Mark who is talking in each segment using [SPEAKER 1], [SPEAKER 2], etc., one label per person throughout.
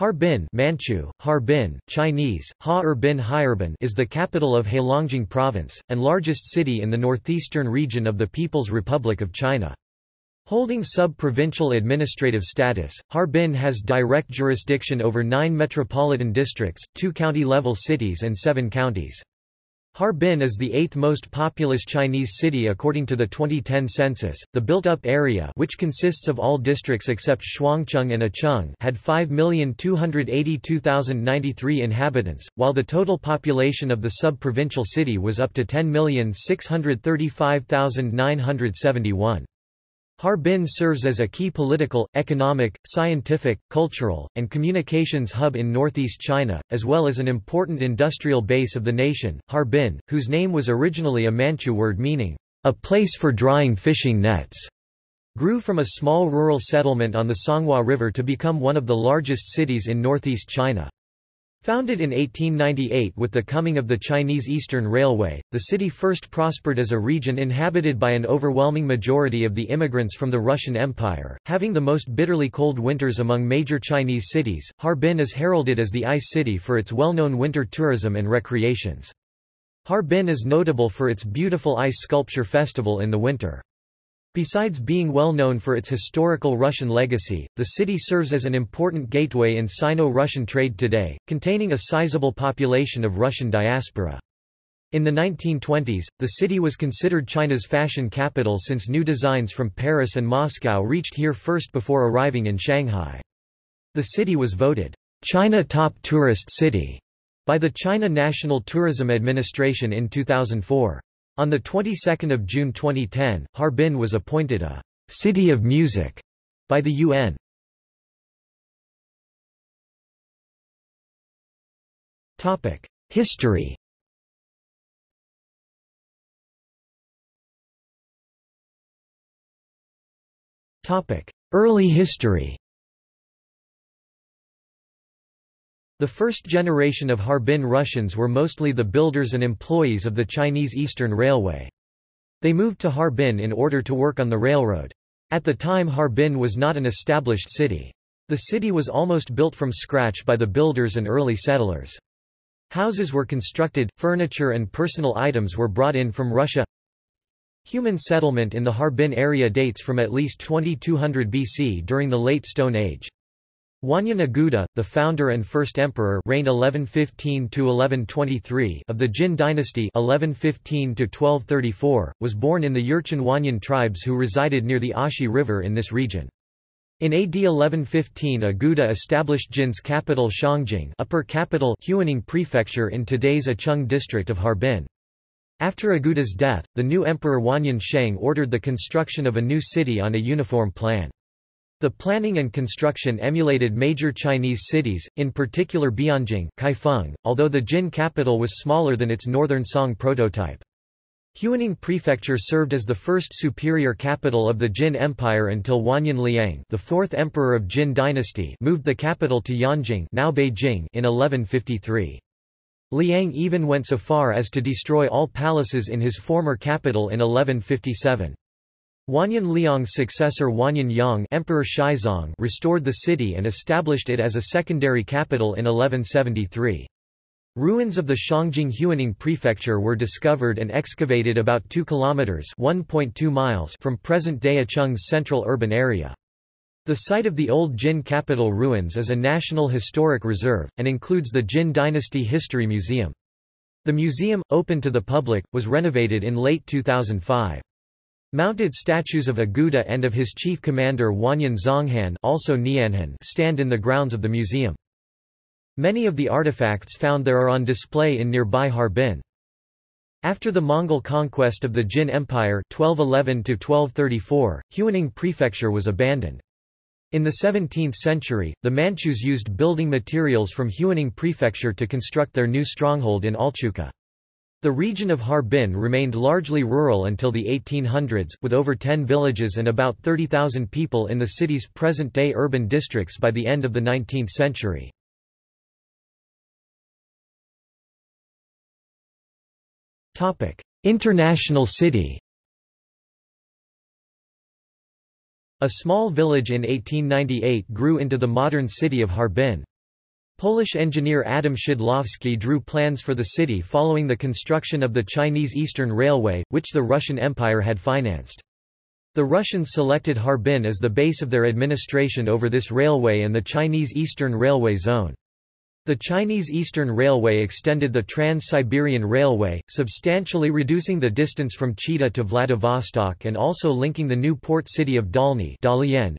[SPEAKER 1] Harbin Manchu, Harbin, Chinese, Ha Erbin Hairbin is the capital of Heilongjiang Province, and largest city in the northeastern region of the People's Republic of China. Holding sub-provincial administrative status, Harbin has direct jurisdiction over nine metropolitan districts, two county-level cities and seven counties. Harbin is the eighth most populous Chinese city according to the 2010 census. The built-up area, which consists of all districts except Shuangcheng and Acheng, had 5,282,093 inhabitants, while the total population of the sub-provincial city was up to 10,635,971. Harbin serves as a key political, economic, scientific, cultural, and communications hub in northeast China, as well as an important industrial base of the nation. Harbin, whose name was originally a Manchu word meaning, a place for drying fishing nets, grew from a small rural settlement on the Songhua River to become one of the largest cities in northeast China. Founded in 1898 with the coming of the Chinese Eastern Railway, the city first prospered as a region inhabited by an overwhelming majority of the immigrants from the Russian Empire. Having the most bitterly cold winters among major Chinese cities, Harbin is heralded as the ice city for its well-known winter tourism and recreations. Harbin is notable for its beautiful ice sculpture festival in the winter. Besides being well known for its historical Russian legacy, the city serves as an important gateway in Sino-Russian trade today, containing a sizable population of Russian diaspora. In the 1920s, the city was considered China's fashion capital since new designs from Paris and Moscow reached here first before arriving in Shanghai. The city was voted China Top Tourist City by the China National Tourism Administration in 2004. On the 22nd of June 2010, Harbin was appointed a city of music by the UN. Topic: History. Topic: Early history. The first generation of Harbin Russians were mostly the builders and employees of the Chinese Eastern Railway. They moved to Harbin in order to work on the railroad. At the time Harbin was not an established city. The city was almost built from scratch by the builders and early settlers. Houses were constructed, furniture and personal items were brought in from Russia. Human settlement in the Harbin area dates from at least 2200 BC during the Late Stone Age. Wanyan Aguda, the founder and first emperor reigned 1115–1123 of the Jin dynasty 1115–1234, was born in the Jurchen Wanyan tribes who resided near the Ashi River in this region. In AD 1115 Aguda established Jin's capital Shangjing upper capital Huining prefecture in today's Acheng district of Harbin. After Aguda's death, the new emperor Wanyan Sheng ordered the construction of a new city on a uniform plan. The planning and construction emulated major Chinese cities, in particular Bianjing Kaifeng, although the Jin capital was smaller than its northern Song prototype. Huining Prefecture served as the first superior capital of the Jin Empire until Wanyan Liang the fourth emperor of Jin dynasty moved the capital to Yanjing now Beijing in 1153. Liang even went so far as to destroy all palaces in his former capital in 1157. Wanyan Liang's successor Wanyan Yang Emperor Shizong restored the city and established it as a secondary capital in 1173. Ruins of the Shangjing Huining prefecture were discovered and excavated about 2 kilometers (1.2 miles) from present-day Acheng's central urban area. The site of the old Jin capital ruins is a National Historic Reserve, and includes the Jin Dynasty History Museum. The museum, open to the public, was renovated in late 2005. Mounted statues of Aguda and of his chief commander Wanyan Zonghan also Nianhan stand in the grounds of the museum. Many of the artifacts found there are on display in nearby Harbin. After the Mongol conquest of the Jin Empire 1211 Huining prefecture was abandoned. In the 17th century, the Manchus used building materials from Huining prefecture to construct their new stronghold in Alchuka. The region of Harbin remained largely rural until the 1800s, with over 10 villages and about 30,000 people in the city's present-day urban districts by the end of the 19th century. International city A small village in 1898 grew into the modern city of Harbin. Polish engineer Adam Szydłowski drew plans for the city following the construction of the Chinese Eastern Railway, which the Russian Empire had financed. The Russians selected Harbin as the base of their administration over this railway and the Chinese Eastern Railway Zone. The Chinese Eastern Railway extended the Trans-Siberian Railway, substantially reducing the distance from Chita to Vladivostok and also linking the new port city of Dalny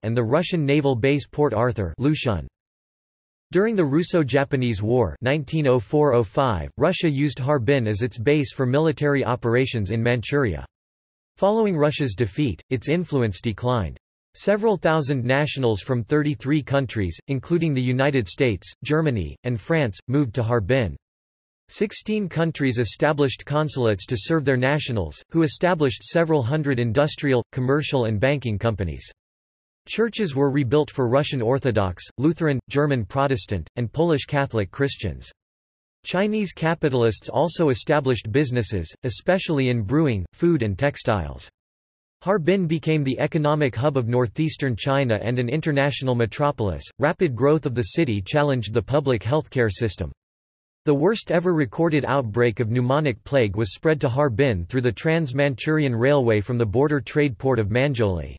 [SPEAKER 1] and the Russian naval base Port Arthur Lushun. During the Russo-Japanese War 1904 Russia used Harbin as its base for military operations in Manchuria. Following Russia's defeat, its influence declined. Several thousand nationals from 33 countries, including the United States, Germany, and France, moved to Harbin. Sixteen countries established consulates to serve their nationals, who established several hundred industrial, commercial and banking companies. Churches were rebuilt for Russian Orthodox, Lutheran, German Protestant, and Polish Catholic Christians. Chinese capitalists also established businesses, especially in brewing, food and textiles. Harbin became the economic hub of northeastern China and an international metropolis. Rapid growth of the city challenged the public healthcare system. The worst ever recorded outbreak of pneumonic plague was spread to Harbin through the Trans-Manchurian Railway from the border trade port of Manzhouli.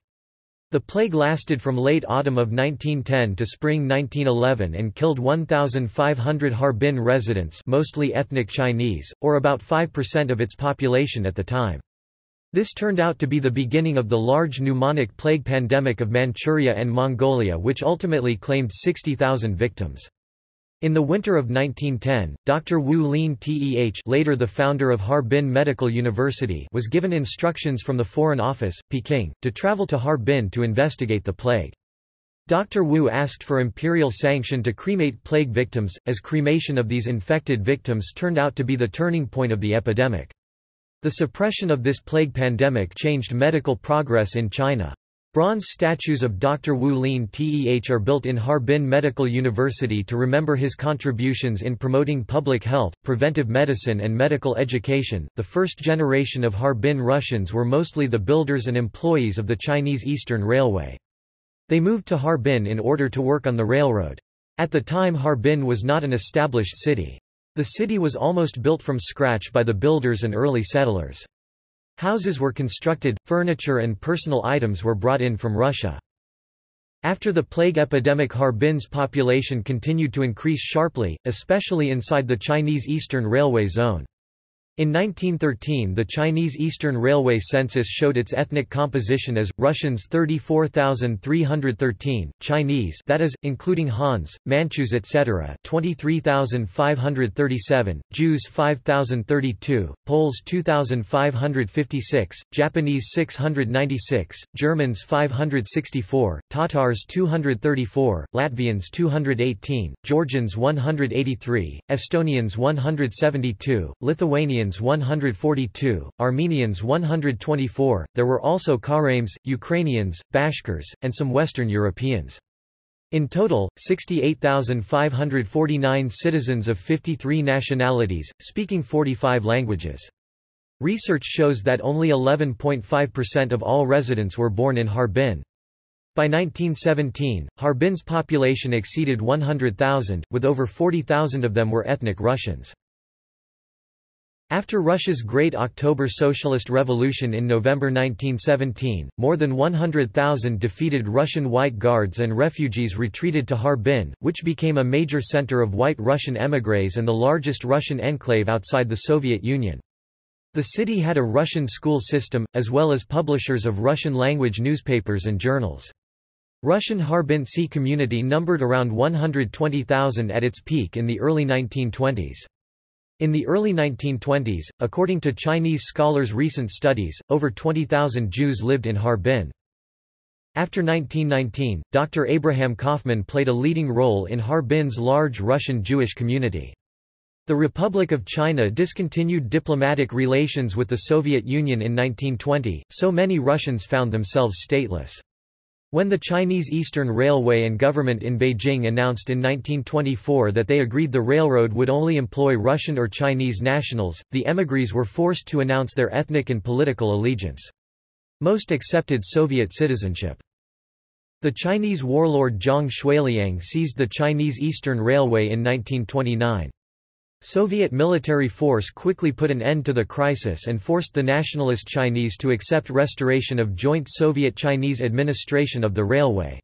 [SPEAKER 1] The plague lasted from late autumn of 1910 to spring 1911 and killed 1,500 Harbin residents mostly ethnic Chinese, or about 5% of its population at the time. This turned out to be the beginning of the large pneumonic plague pandemic of Manchuria and Mongolia which ultimately claimed 60,000 victims. In the winter of 1910, Dr. Wu Lien-teh later the founder of Harbin Medical University was given instructions from the Foreign Office, Peking, to travel to Harbin to investigate the plague. Dr. Wu asked for imperial sanction to cremate plague victims, as cremation of these infected victims turned out to be the turning point of the epidemic. The suppression of this plague pandemic changed medical progress in China. Bronze statues of Dr. Wu Lien-teh are built in Harbin Medical University to remember his contributions in promoting public health, preventive medicine, and medical education. The first generation of Harbin Russians were mostly the builders and employees of the Chinese Eastern Railway. They moved to Harbin in order to work on the railroad. At the time, Harbin was not an established city. The city was almost built from scratch by the builders and early settlers. Houses were constructed, furniture and personal items were brought in from Russia. After the plague epidemic Harbin's population continued to increase sharply, especially inside the Chinese Eastern Railway zone. In 1913 the Chinese Eastern Railway census showed its ethnic composition as, Russians 34,313, Chinese that is, including Hans, Manchus etc. 23,537, Jews 5,032, Poles 2,556, Japanese 696, Germans 564, Tatars 234, Latvians 218, Georgians 183, Estonians 172, Lithuanians 142, Armenians 124, there were also Karames, Ukrainians, Bashkirs, and some Western Europeans. In total, 68,549 citizens of 53 nationalities, speaking 45 languages. Research shows that only 11.5% of all residents were born in Harbin. By 1917, Harbin's population exceeded 100,000, with over 40,000 of them were ethnic Russians. After Russia's Great October Socialist Revolution in November 1917, more than 100,000 defeated Russian White Guards and refugees retreated to Harbin, which became a major center of white Russian émigrés and the largest Russian enclave outside the Soviet Union. The city had a Russian school system, as well as publishers of Russian-language newspapers and journals. Russian Harbintsy community numbered around 120,000 at its peak in the early 1920s. In the early 1920s, according to Chinese scholars' recent studies, over 20,000 Jews lived in Harbin. After 1919, Dr. Abraham Kaufman played a leading role in Harbin's large Russian Jewish community. The Republic of China discontinued diplomatic relations with the Soviet Union in 1920, so many Russians found themselves stateless. When the Chinese Eastern Railway and government in Beijing announced in 1924 that they agreed the railroad would only employ Russian or Chinese nationals, the émigrés were forced to announce their ethnic and political allegiance. Most accepted Soviet citizenship. The Chinese warlord Zhang Xueliang seized the Chinese Eastern Railway in 1929. Soviet military force quickly put an end to the crisis and forced the nationalist Chinese to accept restoration of joint Soviet-Chinese administration of the railway.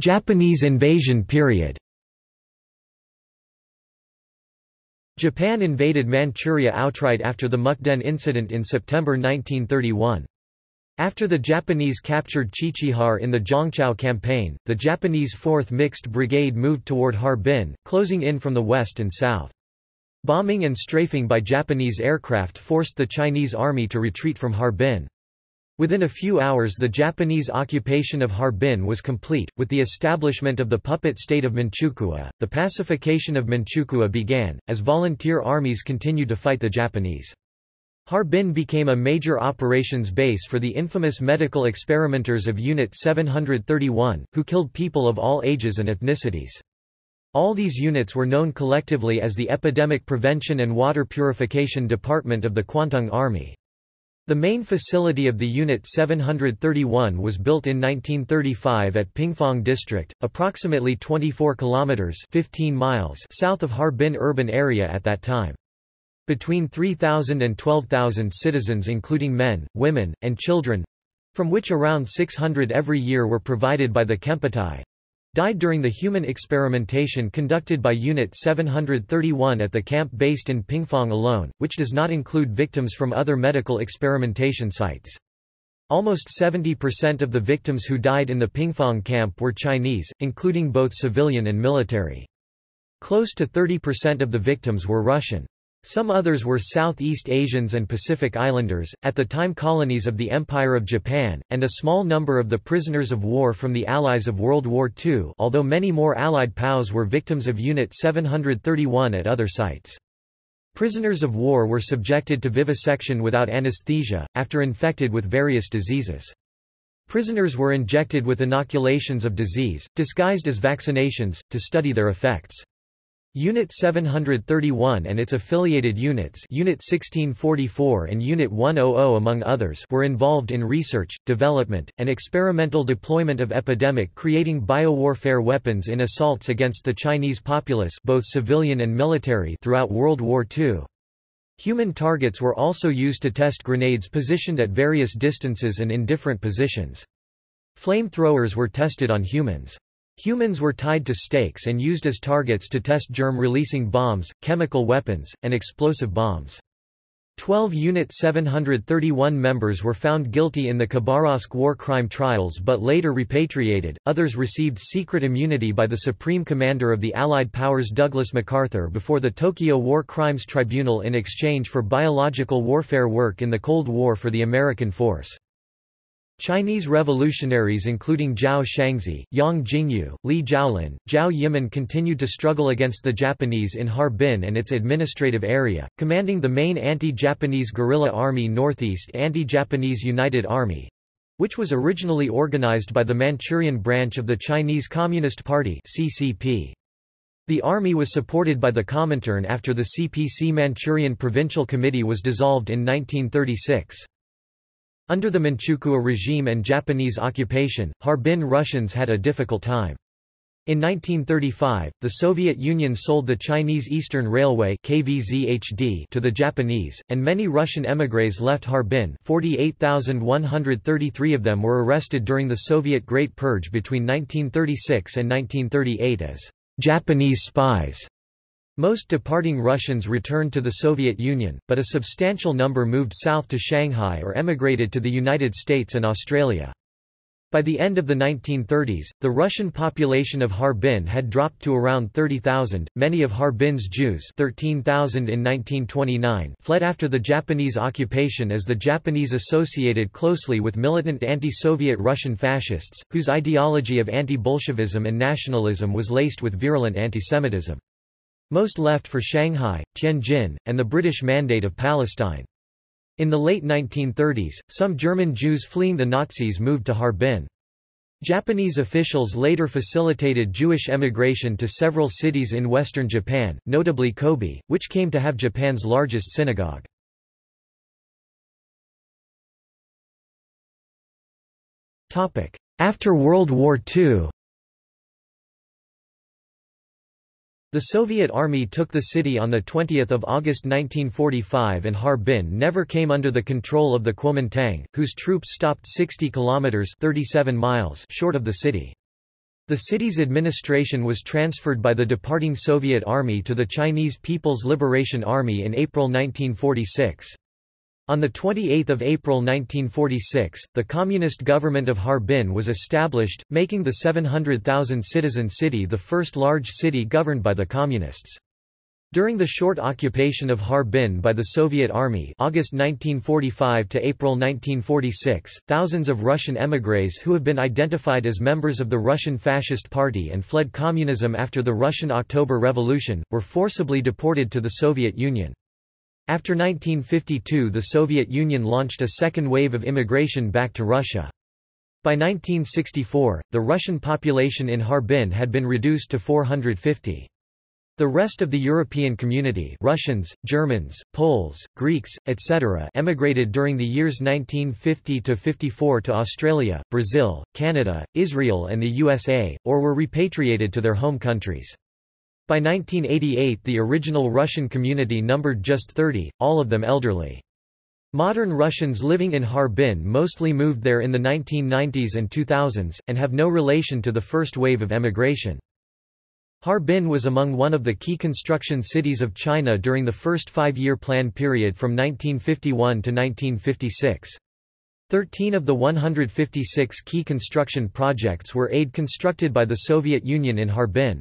[SPEAKER 1] Japanese invasion period Japan invaded Manchuria outright after the Mukden incident in September 1931. After the Japanese captured Qiqihar in the Zhongchao campaign, the Japanese 4th Mixed Brigade moved toward Harbin, closing in from the west and south. Bombing and strafing by Japanese aircraft forced the Chinese army to retreat from Harbin. Within a few hours the Japanese occupation of Harbin was complete, with the establishment of the puppet state of Manchukuo. The pacification of Manchukuo began, as volunteer armies continued to fight the Japanese. Harbin became a major operations base for the infamous medical experimenters of Unit 731, who killed people of all ages and ethnicities. All these units were known collectively as the Epidemic Prevention and Water Purification Department of the Kwantung Army. The main facility of the Unit 731 was built in 1935 at Pingfang District, approximately 24 kilometers 15 miles south of Harbin urban area at that time. Between 3,000 and 12,000 citizens including men, women, and children from which around 600 every year were provided by the Kempeitai, died during the human experimentation conducted by Unit 731 at the camp based in Pingfang alone, which does not include victims from other medical experimentation sites. Almost 70% of the victims who died in the Pingfang camp were Chinese, including both civilian and military. Close to 30% of the victims were Russian. Some others were Southeast Asians and Pacific Islanders, at the time colonies of the Empire of Japan, and a small number of the prisoners of war from the Allies of World War II although many more Allied POWs were victims of Unit 731 at other sites. Prisoners of war were subjected to vivisection without anesthesia, after infected with various diseases. Prisoners were injected with inoculations of disease, disguised as vaccinations, to study their effects. Unit 731 and its affiliated units Unit 1644 and Unit 100 among others were involved in research, development, and experimental deployment of epidemic creating biowarfare weapons in assaults against the Chinese populace both civilian and military throughout World War II. Human targets were also used to test grenades positioned at various distances and in different positions. Flamethrowers were tested on humans. Humans were tied to stakes and used as targets to test germ-releasing bombs, chemical weapons, and explosive bombs. 12 Unit 731 members were found guilty in the Khabarovsk war crime trials but later repatriated, others received secret immunity by the Supreme Commander of the Allied powers Douglas MacArthur before the Tokyo War Crimes Tribunal in exchange for biological warfare work in the Cold War for the American force. Chinese revolutionaries including Zhao Shangzhi, Yang Jingyu, Li Zhaolin, Zhao Yiman continued to struggle against the Japanese in Harbin and its administrative area, commanding the main anti-Japanese guerrilla army Northeast Anti-Japanese United Army, which was originally organized by the Manchurian branch of the Chinese Communist Party CCP. The army was supported by the Comintern after the CPC Manchurian Provincial Committee was dissolved in 1936. Under the Manchukuo regime and Japanese occupation, Harbin Russians had a difficult time. In 1935, the Soviet Union sold the Chinese Eastern Railway KVZHD to the Japanese, and many Russian émigrés left Harbin 48,133 of them were arrested during the Soviet Great Purge between 1936 and 1938 as Japanese spies. Most departing Russians returned to the Soviet Union, but a substantial number moved south to Shanghai or emigrated to the United States and Australia. By the end of the 1930s, the Russian population of Harbin had dropped to around 30,000. Many of Harbin's Jews, 13,000 in 1929, fled after the Japanese occupation as the Japanese associated closely with militant anti-Soviet Russian fascists, whose ideology of anti-Bolshevism and nationalism was laced with virulent antisemitism. Most left for Shanghai, Tianjin, and the British Mandate of Palestine. In the late 1930s, some German Jews fleeing the Nazis moved to Harbin. Japanese officials later facilitated Jewish emigration to several cities in western Japan, notably Kobe, which came to have Japan's largest synagogue. After World War II The Soviet Army took the city on 20 August 1945 and Harbin never came under the control of the Kuomintang, whose troops stopped 60 kilometers 37 miles short of the city. The city's administration was transferred by the departing Soviet Army to the Chinese People's Liberation Army in April 1946. On 28 April 1946, the Communist government of Harbin was established, making the 700,000-citizen city the first large city governed by the Communists. During the short occupation of Harbin by the Soviet Army August 1945 to April 1946, thousands of Russian émigrés who have been identified as members of the Russian Fascist Party and fled communism after the Russian October Revolution, were forcibly deported to the Soviet Union. After 1952 the Soviet Union launched a second wave of immigration back to Russia. By 1964, the Russian population in Harbin had been reduced to 450. The rest of the European community Russians, Germans, Poles, Greeks, etc. emigrated during the years 1950–54 to Australia, Brazil, Canada, Israel and the USA, or were repatriated to their home countries. By 1988 the original Russian community numbered just 30, all of them elderly. Modern Russians living in Harbin mostly moved there in the 1990s and 2000s, and have no relation to the first wave of emigration. Harbin was among one of the key construction cities of China during the first five-year plan period from 1951 to 1956. Thirteen of the 156 key construction projects were aid constructed by the Soviet Union in Harbin.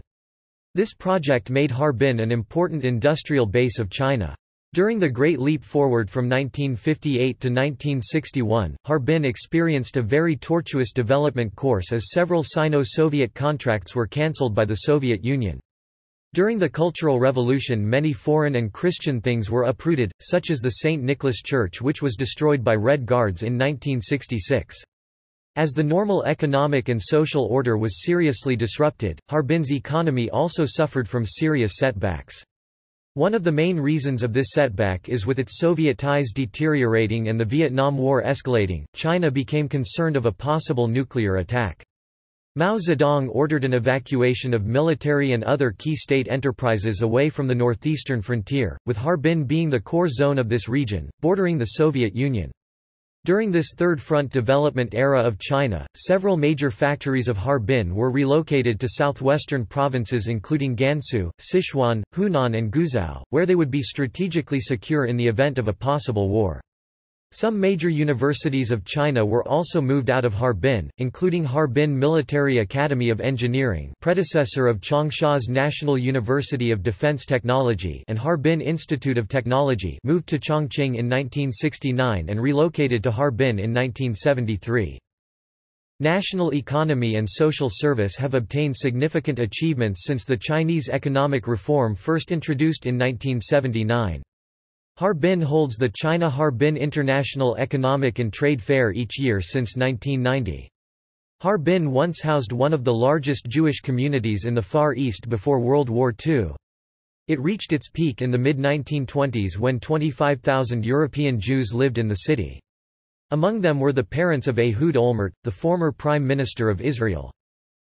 [SPEAKER 1] This project made Harbin an important industrial base of China. During the Great Leap Forward from 1958 to 1961, Harbin experienced a very tortuous development course as several Sino-Soviet contracts were cancelled by the Soviet Union. During the Cultural Revolution many foreign and Christian things were uprooted, such as the St. Nicholas Church which was destroyed by Red Guards in 1966. As the normal economic and social order was seriously disrupted, Harbin's economy also suffered from serious setbacks. One of the main reasons of this setback is with its Soviet ties deteriorating and the Vietnam War escalating, China became concerned of a possible nuclear attack. Mao Zedong ordered an evacuation of military and other key state enterprises away from the northeastern frontier, with Harbin being the core zone of this region, bordering the Soviet Union. During this Third Front development era of China, several major factories of Harbin were relocated to southwestern provinces including Gansu, Sichuan, Hunan and Guizhou, where they would be strategically secure in the event of a possible war. Some major universities of China were also moved out of Harbin, including Harbin Military Academy of Engineering predecessor of Changsha's National University of Defense Technology and Harbin Institute of Technology moved to Chongqing in 1969 and relocated to Harbin in 1973. National economy and social service have obtained significant achievements since the Chinese economic reform first introduced in 1979. Harbin holds the China Harbin International Economic and Trade Fair each year since 1990. Harbin once housed one of the largest Jewish communities in the Far East before World War II. It reached its peak in the mid-1920s when 25,000 European Jews lived in the city. Among them were the parents of Ehud Olmert, the former Prime Minister of Israel.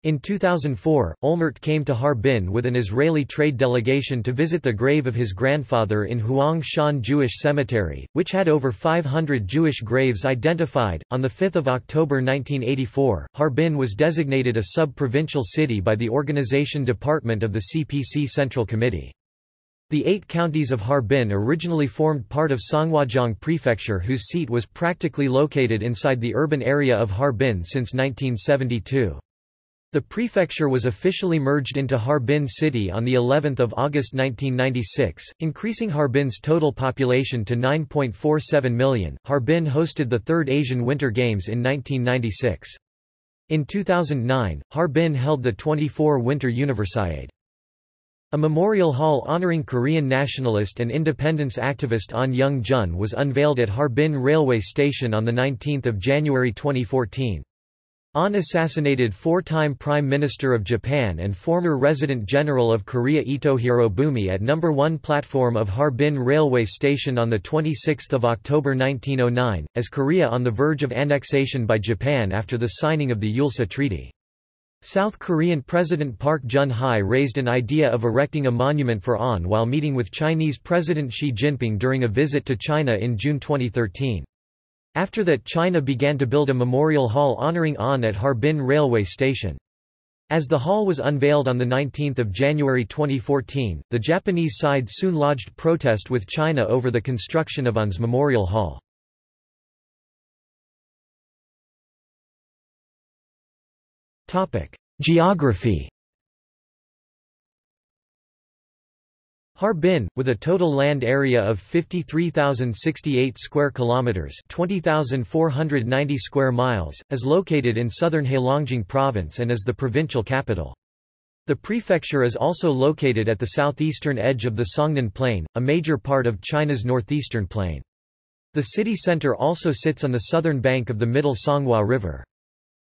[SPEAKER 1] In 2004, Olmert came to Harbin with an Israeli trade delegation to visit the grave of his grandfather in Huang Shan Jewish Cemetery, which had over 500 Jewish graves identified. On 5 October 1984, Harbin was designated a sub-provincial city by the Organization Department of the CPC Central Committee. The eight counties of Harbin originally formed part of Songhuajiang Prefecture whose seat was practically located inside the urban area of Harbin since 1972. The prefecture was officially merged into Harbin city on the 11th of August 1996, increasing Harbin's total population to 9.47 million. Harbin hosted the third Asian Winter Games in 1996. In 2009, Harbin held the 24 Winter Universiade. A memorial hall honoring Korean nationalist and independence activist An Jung-geun was unveiled at Harbin railway station on 19 January 2014. An assassinated four-time Prime Minister of Japan and former Resident General of Korea Ito Hirobumi at No. 1 platform of Harbin Railway Station on 26 October 1909, as Korea on the verge of annexation by Japan after the signing of the Eulsa Treaty. South Korean President Park Geun-hye raised an idea of erecting a monument for An while meeting with Chinese President Xi Jinping during a visit to China in June 2013. After that China began to build a memorial hall honoring An at Harbin railway station. As the hall was unveiled on 19 January 2014, the Japanese side soon lodged protest with China over the construction of An's memorial hall. Geography Harbin, with a total land area of 53,068 square kilometers, 20,490 square miles, is located in southern Heilongjiang province and is the provincial capital. The prefecture is also located at the southeastern edge of the Songnen Plain, a major part of China's northeastern plain. The city center also sits on the southern bank of the middle Songhua River.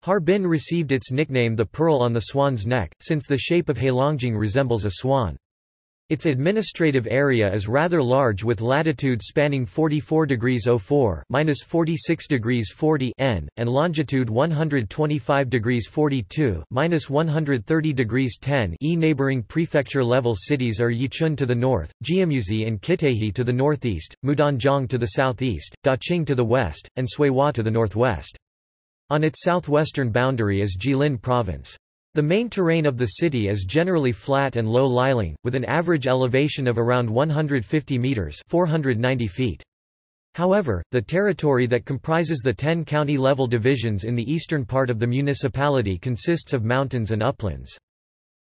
[SPEAKER 1] Harbin received its nickname the Pearl on the Swan's Neck, since the shape of Heilongjiang resembles a swan. Its administrative area is rather large with latitude spanning 44 degrees 04 minus 46 degrees 40 N, and longitude 125 degrees 42 minus 130 degrees 10 E. Neighboring prefecture-level cities are Yichun to the north, Jiamusi and Qitaihe to the northeast, Mudanjiang to the southeast, Daqing to the west, and Suihua to the northwest. On its southwestern boundary is Jilin Province. The main terrain of the city is generally flat and low-lying, with an average elevation of around 150 meters (490 feet). However, the territory that comprises the 10 county-level divisions in the eastern part of the municipality consists of mountains and uplands.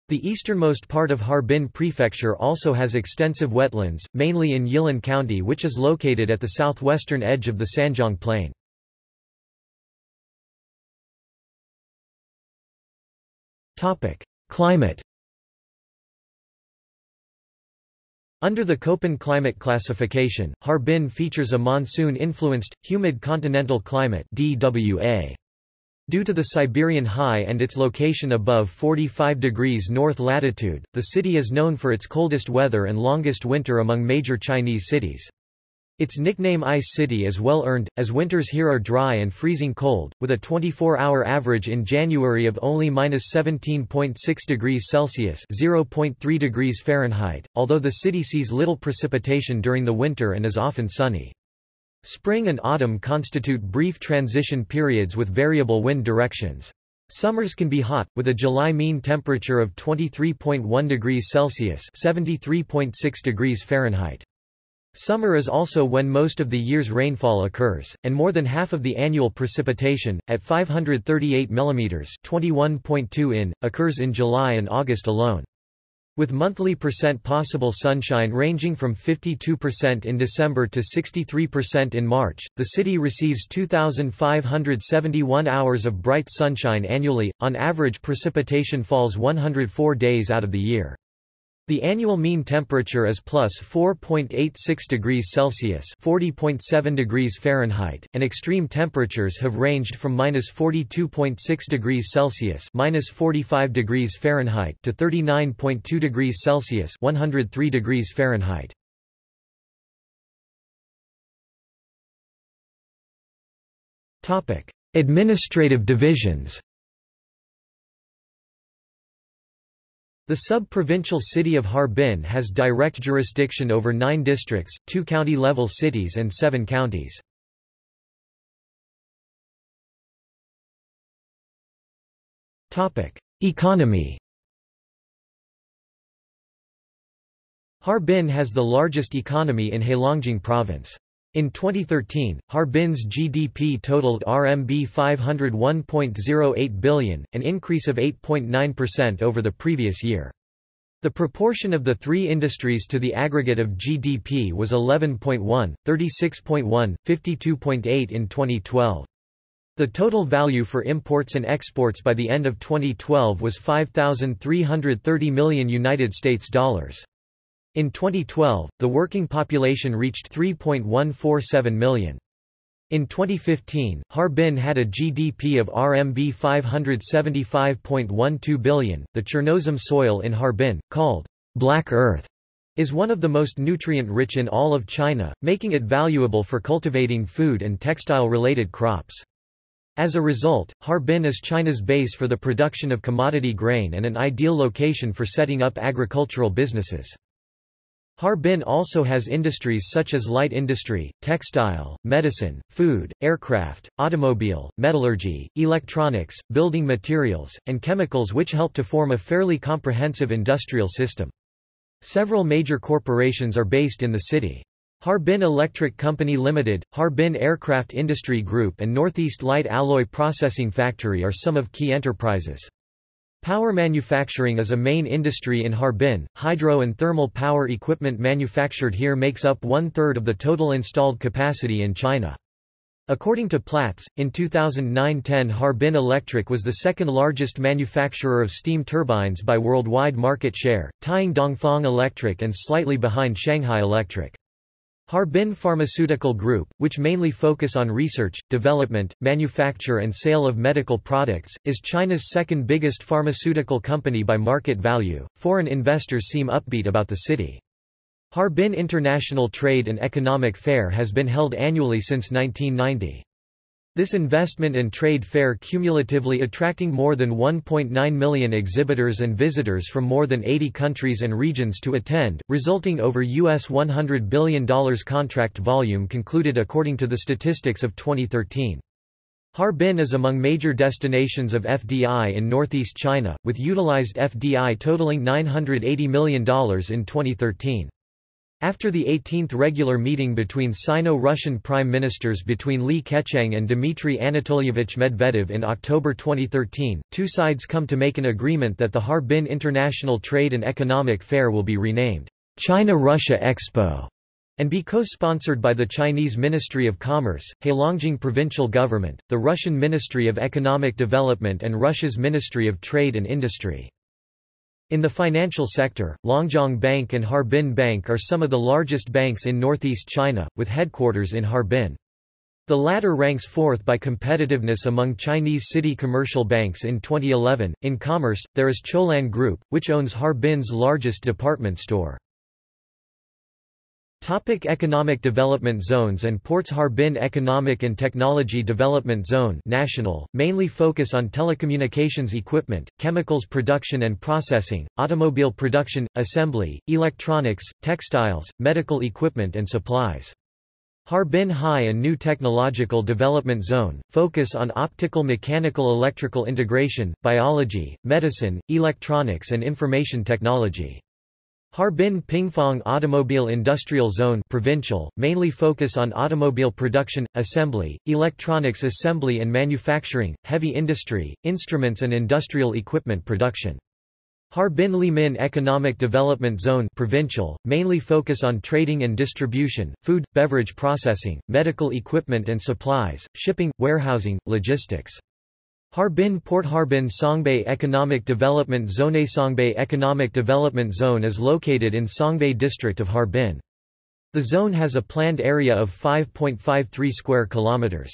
[SPEAKER 1] The easternmost part of Harbin Prefecture also has extensive wetlands, mainly in Yilan County which is located at the southwestern edge of the Sanjiang Plain. Climate Under the Köppen climate classification, Harbin features a monsoon-influenced, humid continental climate DWA. Due to the Siberian high and its location above 45 degrees north latitude, the city is known for its coldest weather and longest winter among major Chinese cities. Its nickname Ice City is well earned, as winters here are dry and freezing cold, with a 24-hour average in January of only -17.6 degrees Celsius (0.3 degrees Fahrenheit), although the city sees little precipitation during the winter and is often sunny. Spring and autumn constitute brief transition periods with variable wind directions. Summers can be hot, with a July mean temperature of 23.1 degrees Celsius (73.6 degrees Fahrenheit). Summer is also when most of the year's rainfall occurs, and more than half of the annual precipitation, at 538 mm 21.2 in, occurs in July and August alone. With monthly percent possible sunshine ranging from 52% in December to 63% in March, the city receives 2,571 hours of bright sunshine annually. On average precipitation falls 104 days out of the year. The annual mean temperature is plus 4.86 degrees Celsius (40.7 degrees Fahrenheit), and extreme temperatures have ranged from minus 42.6 degrees Celsius (minus 45 degrees Fahrenheit) to 39.2 degrees Celsius (103 degrees Fahrenheit). Topic: Administrative divisions. The sub-provincial city of Harbin has direct jurisdiction over nine districts, two county-level cities and seven counties. Economy Harbin has the largest economy in Heilongjiang province. In 2013, Harbin's GDP totaled RMB 501.08 billion, an increase of 8.9% over the previous year. The proportion of the three industries to the aggregate of GDP was 11.1, 36.1, 52.8 in 2012. The total value for imports and exports by the end of 2012 was 5330 million United States dollars. In 2012, the working population reached 3.147 million. In 2015, Harbin had a GDP of RMB 575.12 billion. The Chernozem soil in Harbin, called black earth, is one of the most nutrient-rich in all of China, making it valuable for cultivating food and textile-related crops. As a result, Harbin is China's base for the production of commodity grain and an ideal location for setting up agricultural businesses. Harbin also has industries such as light industry, textile, medicine, food, aircraft, automobile, metallurgy, electronics, building materials, and chemicals which help to form a fairly comprehensive industrial system. Several major corporations are based in the city. Harbin Electric Company Limited, Harbin Aircraft Industry Group and Northeast Light Alloy Processing Factory are some of key enterprises. Power manufacturing is a main industry in Harbin. Hydro and thermal power equipment manufactured here makes up one-third of the total installed capacity in China. According to Platts, in 2009-10 Harbin Electric was the second largest manufacturer of steam turbines by worldwide market share, tying Dongfang Electric and slightly behind Shanghai Electric. Harbin Pharmaceutical Group, which mainly focus on research, development, manufacture and sale of medical products, is China's second biggest pharmaceutical company by market value. Foreign investors seem upbeat about the city. Harbin International Trade and Economic Fair has been held annually since 1990. This investment and trade fair cumulatively attracting more than 1.9 million exhibitors and visitors from more than 80 countries and regions to attend, resulting over US $100 billion contract volume concluded according to the statistics of 2013. Harbin is among major destinations of FDI in northeast China, with utilized FDI totaling $980 million in 2013. After the 18th regular meeting between Sino-Russian prime ministers between Li Keqiang and Dmitry Anatolyevich Medvedev in October 2013, two sides come to make an agreement that the Harbin International Trade and Economic Fair will be renamed China-Russia Expo and be co-sponsored by the Chinese Ministry of Commerce, Heilongjiang Provincial Government, the Russian Ministry of Economic Development and Russia's Ministry of Trade and Industry. In the financial sector, Longjiang Bank and Harbin Bank are some of the largest banks in northeast China, with headquarters in Harbin. The latter ranks fourth by competitiveness among Chinese city commercial banks in 2011. In commerce, there is Qiulin Group, which owns Harbin's largest department store. Topic economic development zones and ports Harbin Economic and Technology Development Zone national, mainly focus on telecommunications equipment, chemicals production and processing, automobile production, assembly, electronics, textiles, medical equipment and supplies. Harbin High and New Technological Development Zone, focus on optical mechanical electrical integration, biology, medicine, electronics and information technology. Harbin Pingfang Automobile Industrial Zone provincial, mainly focus on automobile production, assembly, electronics assembly and manufacturing, heavy industry, instruments and industrial equipment production. Harbin Limin Economic Development Zone provincial, mainly focus on trading and distribution, food, beverage processing, medical equipment and supplies, shipping, warehousing, logistics. Harbin Port Harbin Songbei Economic Development Zone Songbei Economic Development Zone is located in Songbei district of Harbin. The zone has a planned area of 5.53 square kilometers.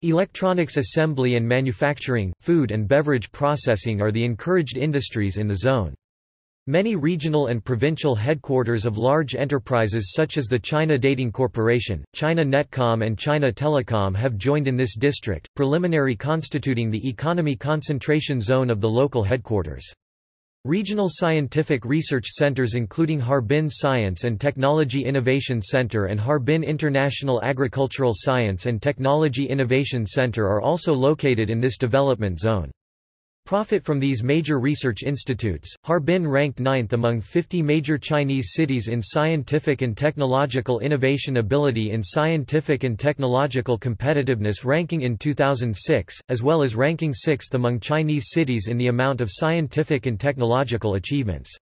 [SPEAKER 1] Electronics assembly and manufacturing, food and beverage processing are the encouraged industries in the zone. Many regional and provincial headquarters of large enterprises such as the China Datang Corporation, China Netcom and China Telecom have joined in this district, preliminary constituting the economy concentration zone of the local headquarters. Regional scientific research centers including Harbin Science and Technology Innovation Center and Harbin International Agricultural Science and Technology Innovation Center are also located in this development zone. Profit from these major research institutes, Harbin ranked ninth among 50 major Chinese cities in scientific and technological innovation ability in Scientific and Technological Competitiveness ranking in 2006, as well as ranking sixth among Chinese cities in the amount of scientific and technological achievements.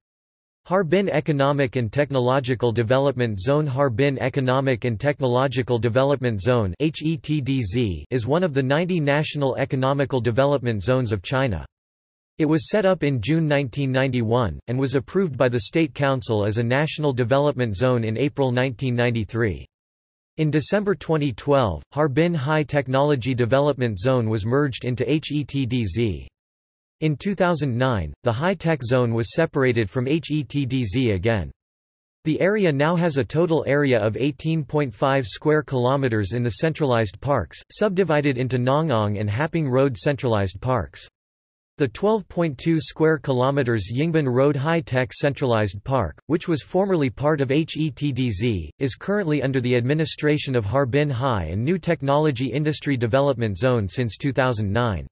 [SPEAKER 1] Harbin Economic and Technological Development Zone Harbin Economic and Technological Development Zone is one of the 90 national economical development zones of China. It was set up in June 1991, and was approved by the State Council as a National Development Zone in April 1993. In December 2012, Harbin High Technology Development Zone was merged into HETDZ. In 2009, the high-tech zone was separated from HETDZ again. The area now has a total area of 18.5 square kilometers in the centralized parks, subdivided into Nangang and Haping Road centralized parks. The 12.2 square kilometers Yingbin Road High-Tech Centralized Park, which was formerly part of HETDZ, is currently under the administration of Harbin High and New Technology Industry Development Zone since 2009.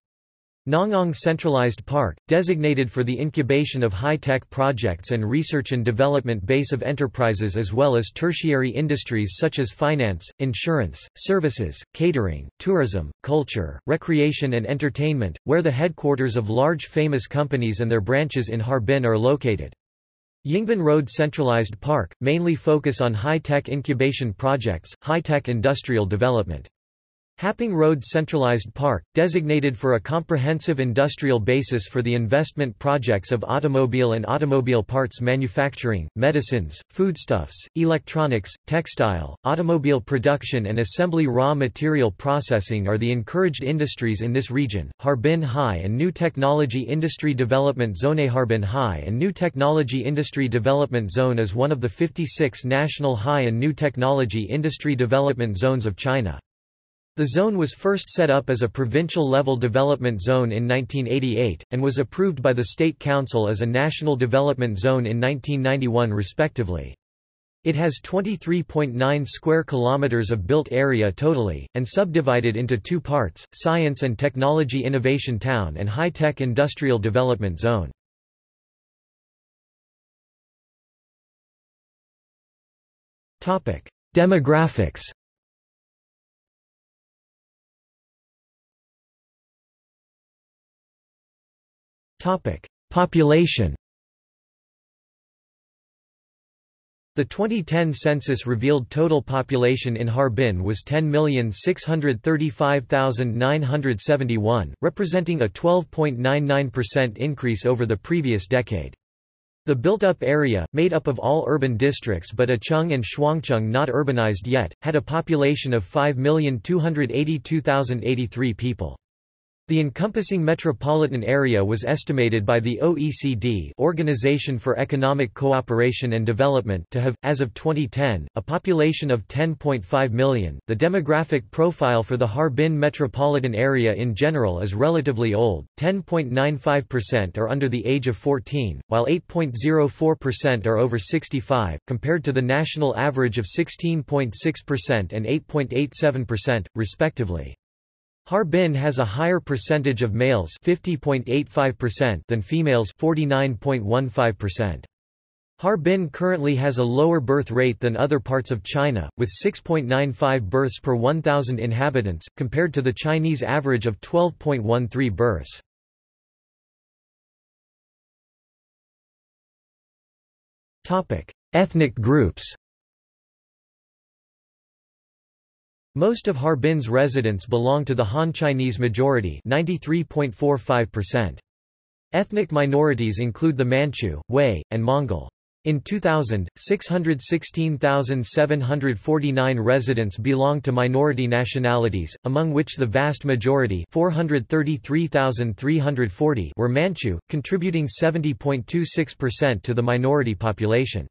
[SPEAKER 1] Nangang Centralized Park, designated for the incubation of high-tech projects and research and development base of enterprises as well as tertiary industries such as finance, insurance, services, catering, tourism, culture, recreation and entertainment, where the headquarters of large famous companies and their branches in Harbin are located. Yingbin Road Centralized Park, mainly focus on high-tech incubation projects, high-tech industrial development. Haping Road Centralized Park, designated for a comprehensive industrial basis for the investment projects of automobile and automobile parts manufacturing, medicines, foodstuffs, electronics, textile, automobile production and assembly raw material processing are the encouraged industries in this region. Harbin High and New Technology Industry Development Zone Harbin High and New Technology Industry Development Zone is one of the 56 national high and new technology industry development zones of China. The zone was first set up as a provincial-level development zone in 1988, and was approved by the State Council as a national development zone in 1991 respectively. It has 23.9 square kilometers of built area totally, and subdivided into two parts, Science and Technology Innovation Town and High-Tech Industrial Development Zone. Demographics Topic: Population. The 2010 census revealed total population in Harbin was 10,635,971, representing a 12.99% increase over the previous decade. The built-up area, made up of all urban districts but Acheng and Shuangcheng not urbanized yet, had a population of 5,282,083 people. The encompassing metropolitan area was estimated by the OECD Organization for Economic Cooperation and Development to have, as of 2010, a population of 10.5 million. The demographic profile for the Harbin metropolitan area in general is relatively old, 10.95% are under the age of 14, while 8.04% are over 65, compared to the national average of 16.6% and 8.87%, respectively. Harbin has a higher percentage of males 50.85% than females 49.15%. Harbin currently has a lower birth rate than other parts of China, with 6.95 births per 1,000 inhabitants, compared to the Chinese average of 12.13 births. Ethnic groups Most of Harbin's residents belong to the Han Chinese majority 93.45%. Ethnic minorities include the Manchu, Hui, and Mongol. In 2000, 616,749 residents belonged to minority nationalities, among which the vast majority 433,340 were Manchu, contributing 70.26% to the minority population.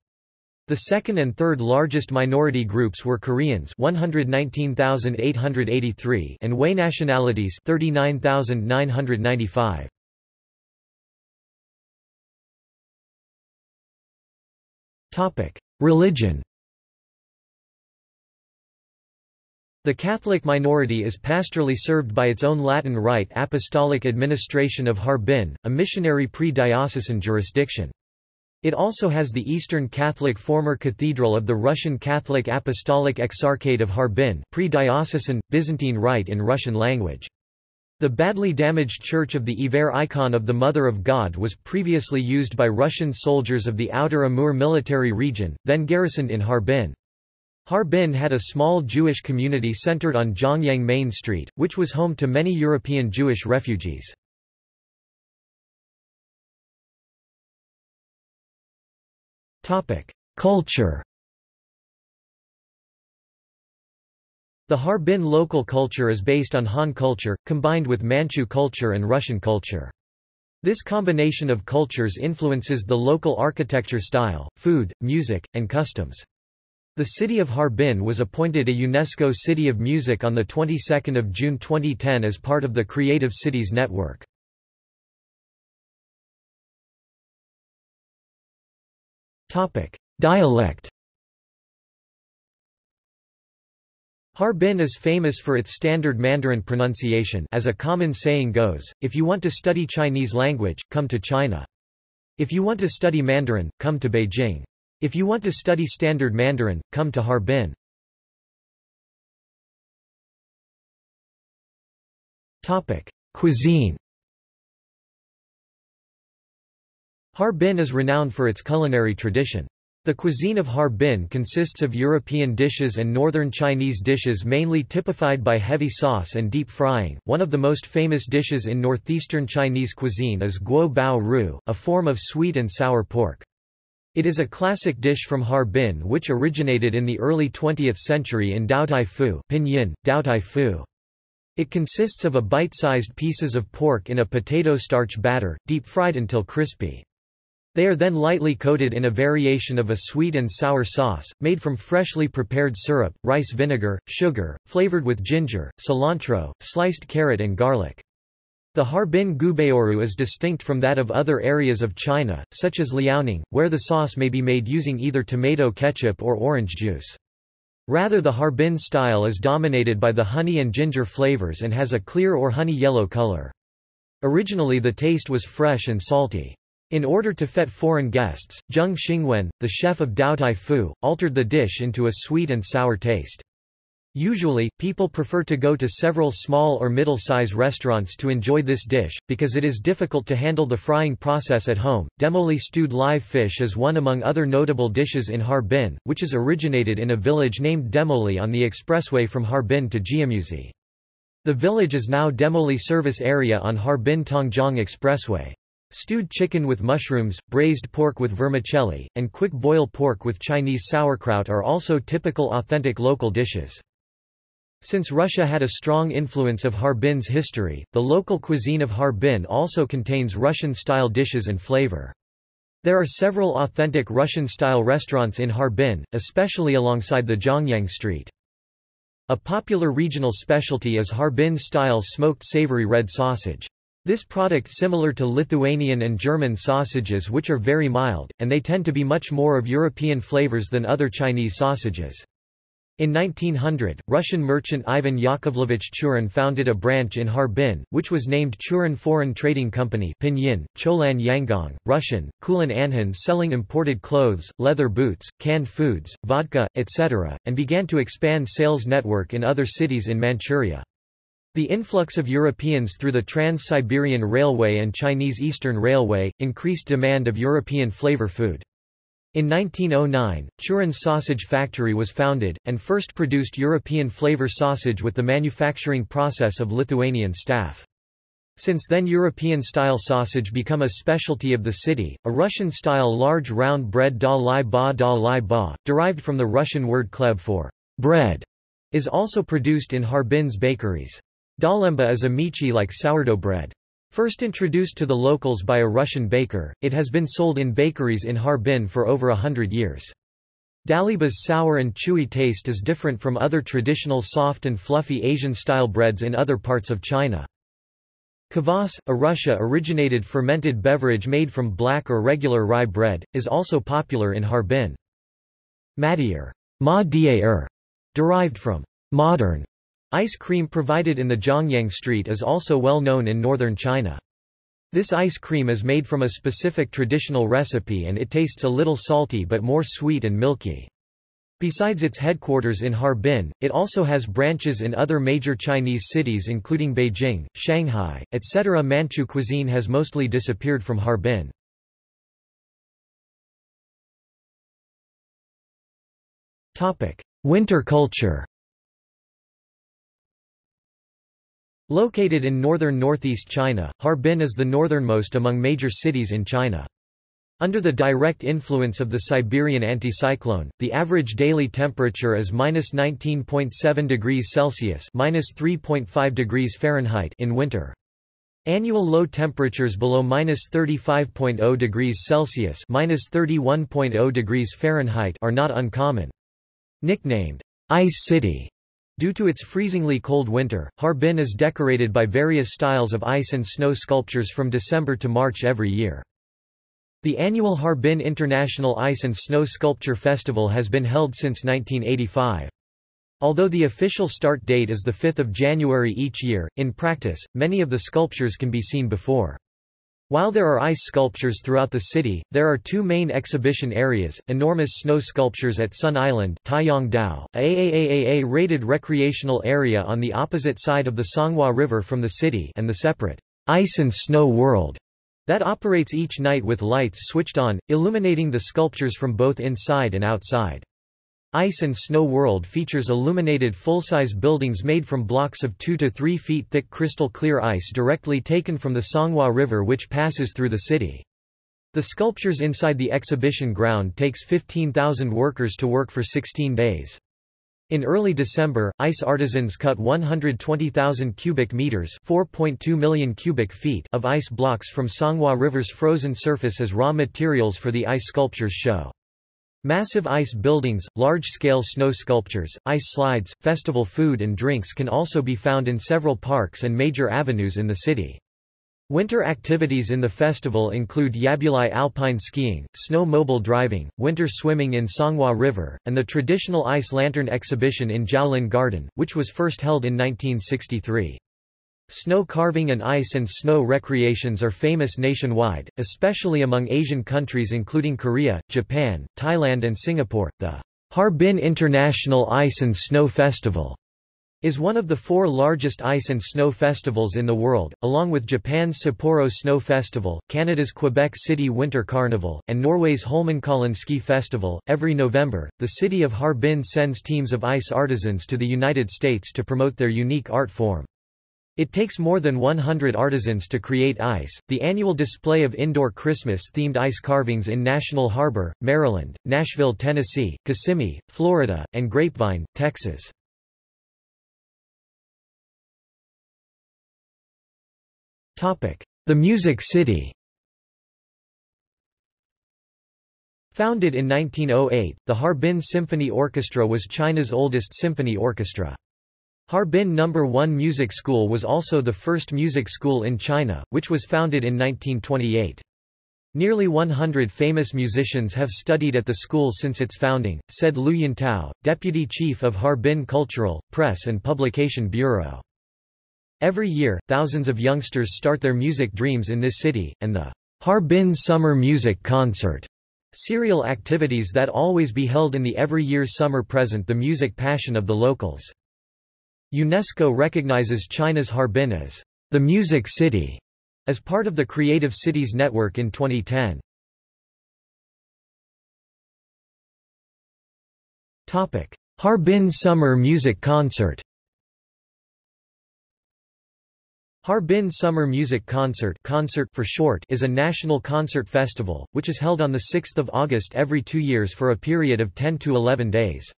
[SPEAKER 1] The second and third largest minority groups were Koreans 119,883 and Hui nationalities 39,995. Topic: Religion. The Catholic minority is pastorally served by its own Latin Rite Apostolic Administration of Harbin, a missionary pre-diocesan jurisdiction. It also has the Eastern Catholic former cathedral of the Russian Catholic Apostolic Exarchate of Harbin pre-diocesan, Byzantine Rite in Russian language. The badly damaged Church of the Iver icon of the Mother of God was previously used by Russian soldiers of the Outer Amur military region, then garrisoned in Harbin. Harbin had a small Jewish community centered on Zhongyang Main Street, which was home to many European Jewish refugees. Culture The Harbin local culture is based on Han culture, combined with Manchu culture and Russian culture. This combination of cultures influences the local architecture style, food, music, and customs. The city of Harbin was appointed a UNESCO City of Music on the 22nd of June 2010 as part of the Creative Cities Network. Topic: Dialect Harbin is famous for its standard Mandarin pronunciation as a common saying goes, if you want to study Chinese language, come to China. If you want to study Mandarin, come to Beijing. If you want to study standard Mandarin, come to Harbin. Topic: Cuisine Harbin is renowned for its culinary tradition. The cuisine of Harbin consists of European dishes and northern Chinese dishes mainly typified by heavy sauce and deep frying. One of the most famous dishes in northeastern Chinese cuisine is guo bao ru, a form of sweet and sour pork. It is a classic dish from Harbin which originated in the early 20th century in Daotai Fu, pinyin, Daotai Fu. It consists of a bite-sized pieces of pork in a potato starch batter, deep fried until crispy. They are then lightly coated in a variation of a sweet and sour sauce, made from freshly prepared syrup, rice vinegar, sugar, flavored with ginger, cilantro, sliced carrot and garlic. The Harbin guobaorou is distinct from that of other areas of China, such as Liaoning, where the sauce may be made using either tomato ketchup or orange juice. Rather the Harbin style is dominated by the honey and ginger flavors and has a clear or honey yellow color. Originally the taste was fresh and salty. In order to fet foreign guests, Zheng Xingwen, the chef of Daotai Fu, altered the dish into a sweet and sour taste. Usually, people prefer to go to several small or middle-size restaurants to enjoy this dish, because it is difficult to handle the frying process at home. Demoli stewed live fish is one among other notable dishes in Harbin, which is originated in a village named Demoli on the expressway from Harbin to Jiamusi. The village is now Demoli service area on Harbin-Tongjiang Expressway. Stewed chicken with mushrooms, braised pork with vermicelli, and quick boil pork with Chinese sauerkraut are also typical authentic local dishes. Since Russia had a strong influence of Harbin's history, the local cuisine of Harbin also contains Russian-style dishes and flavor. There are several authentic Russian-style restaurants in Harbin, especially alongside the Zhongyang Street. A popular regional specialty is Harbin-style smoked savory red sausage. This product similar to Lithuanian and German sausages which are very mild, and they tend to be much more of European flavors than other Chinese sausages. In 1900, Russian merchant Ivan Yakovlevich Churin founded a branch in Harbin, which was named Churin Foreign Trading Company Pinyin, Qiulin Yanghang, Russian, Kulan Anhan selling imported clothes, leather boots, canned foods, vodka, etc., and began to expand sales network in other cities in Manchuria. The influx of Europeans through the Trans-Siberian Railway and Chinese Eastern Railway, increased demand of European flavor food. In 1909, Churin Sausage Factory was founded, and first produced European flavor sausage with the manufacturing process of Lithuanian staff. Since then European-style sausage become a specialty of the city, a Russian-style large round bread da lai ba da lai ba, derived from the Russian word kleb for bread, is also produced in Harbin's bakeries. Dalieba is a miche-like sourdough bread. First introduced to the locals by a Russian baker, it has been sold in bakeries in Harbin for over a hundred years. Dalieba's sour and chewy taste is different from other traditional soft and fluffy Asian-style breads in other parts of China. Kvass, a Russia-originated fermented beverage made from black or regular rye bread, is also popular in Harbin. Madier, ma derived from modern Ice cream provided in the Zhongyang Street is also well known in northern China. This ice cream is made from a specific traditional recipe and it tastes a little salty but more sweet and milky. Besides its headquarters in Harbin, it also has branches in other major Chinese cities including Beijing, Shanghai, etc. Manchu cuisine has mostly disappeared from Harbin. Winter culture Located in northern northeast China, Harbin is the northernmost among major cities in China. Under the direct influence of the Siberian anticyclone, the average daily temperature is minus 19.7 degrees Celsius minus 3.5 degrees Fahrenheit in winter. Annual low temperatures below minus 35.0 degrees Celsius minus 31.0 degrees Fahrenheit are not uncommon. Nicknamed Ice City due to its freezingly cold winter, Harbin is decorated by various styles of ice and snow sculptures from December to March every year. The annual Harbin International Ice and Snow Sculpture Festival has been held since 1985. Although the official start date is 5 January each year, in practice, many of the sculptures can be seen before. While there are ice sculptures throughout the city, there are two main exhibition areas, enormous snow sculptures at Sun Island a AAAA-rated recreational area on the opposite side of the Songhua River from the city and the separate Ice and Snow World that operates each night with lights switched on, illuminating the sculptures from both inside and outside. Ice and Snow World features illuminated full-size buildings made from blocks of 2 to 3 feet thick crystal clear ice directly taken from the Songhua River which passes through the city. The sculptures inside the exhibition ground takes 15,000 workers to work for 16 days. In early December, ice artisans cut 120,000 cubic meters (4.2 million cubic feet) of ice blocks from Songhua River's frozen surface as raw materials for the ice sculptures show. Massive ice buildings, large-scale snow sculptures, ice slides, festival food and drinks can also be found in several parks and major avenues in the city. Winter activities in the festival include Yabuli alpine skiing, snow-mobile driving, winter swimming in Songhua River, and the traditional ice lantern exhibition in Zhaolin Garden, which was first held in 1963. Snow carving and ice and snow recreations are famous nationwide, especially among Asian countries including Korea, Japan, Thailand and Singapore. The Harbin International Ice and Snow Festival is one of the four largest ice and snow festivals in the world, along with Japan's Sapporo Snow Festival, Canada's Quebec City Winter Carnival, and Norway's Holmenkollen Ski Festival. Every November, the city of Harbin sends teams of ice artisans to the United States to promote their unique art form. It takes more than 100 artisans to create ice. The annual display of indoor Christmas themed ice carvings in National Harbor, Maryland, Nashville, Tennessee, Kissimmee, Florida, and Grapevine, Texas. Topic: The Music City Founded in 1908, the Harbin Symphony Orchestra was China's oldest symphony orchestra. Harbin No. 1 Music School was also the first music school in China, which was founded in 1928. Nearly 100 famous musicians have studied at the school since its founding, said Lu Yintao, deputy chief of Harbin Cultural, Press and Publication Bureau. Every year, thousands of youngsters start their music dreams in this city, and the Harbin Summer Music Concert serial activities that always be held in the every year summer present the music passion of the locals. UNESCO recognizes China's Harbin as the Music City as part of the Creative Cities Network in 2010. Topic: Harbin Summer Music Concert Harbin Summer Music Concert, concert for short is a national concert festival, which is held on 6 August every two years for a period of 10 to 11 days.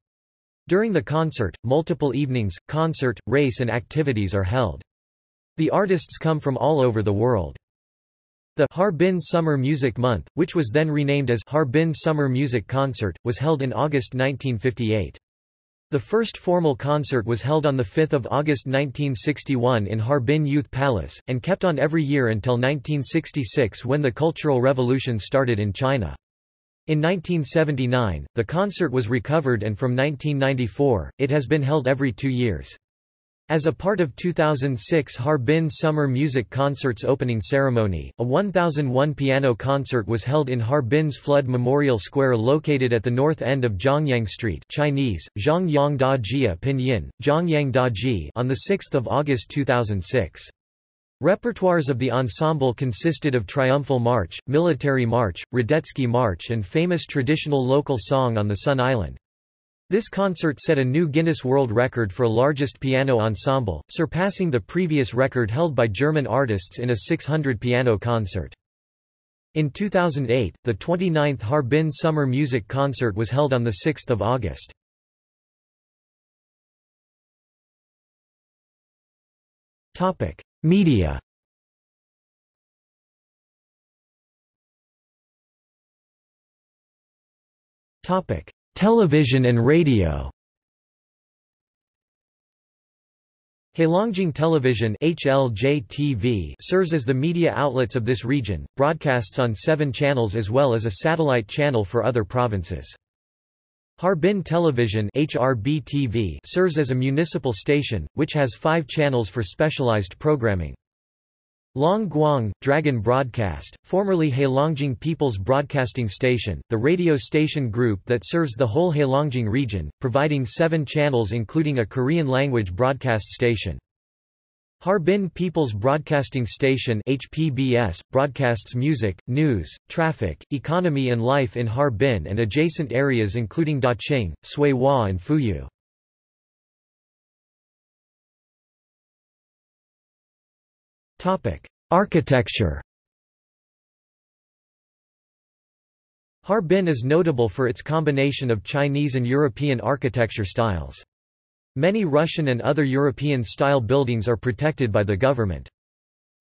[SPEAKER 1] During the concert, multiple evenings, concert, race and activities are held. The artists come from all over the world. The Harbin Summer Music Month, which was then renamed as Harbin Summer Music Concert, was held in August 1958. The first formal concert was held on 5 August 1961 in Harbin Youth Palace, and kept on every year until 1966 when the Cultural Revolution started in China. In 1979, the concert was recovered and from 1994, it has been held every two years. As a part of 2006 Harbin Summer Music Concert's opening ceremony, a 1001 piano concert was held in Harbin's Flood Memorial Square located at the north end of Zhongyang Street Chinese, Zhongyang Pinyin, Zhongyang Da Ji on 6 August 2006. Repertoires of the ensemble consisted of Triumphal March, Military March, Radetzky March and famous traditional local song on the Sun Island. This concert set a new Guinness World Record for largest piano ensemble, surpassing the previous record held by German artists in a 600 piano concert. In 2008, the 29th Harbin Summer Music Concert was held on 6 August. Media. Television and radio. Heilongjiang Television HLJ-TV serves as the media outlets of this region, broadcasts on seven channels as well as a satellite channel for other provinces. Harbin Television HRB-TV serves as a municipal station, which has five channels for specialized programming. Long Guang, Dragon Broadcast, formerly Heilongjiang People's Broadcasting Station, the radio station group that serves the whole Heilongjiang region, providing seven channels including a Korean-language broadcast station. Harbin People's Broadcasting Station HPBS, broadcasts music, news, traffic, economy and life in Harbin and adjacent areas including Daqing, Suihua and Fuyu. Architecture Harbin is notable for its combination of Chinese and European architecture styles. Many Russian and other European-style buildings are protected by the government.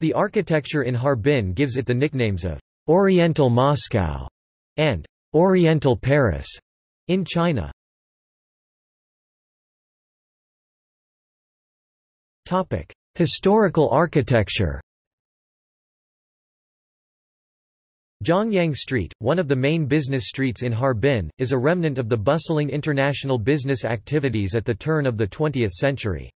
[SPEAKER 1] The architecture in Harbin gives it the nicknames of Oriental Moscow and Oriental Paris in China. Historical architecture Zhongyang Street, one of the main business streets in Harbin, is a remnant of the bustling international business activities at the turn of the 20th century.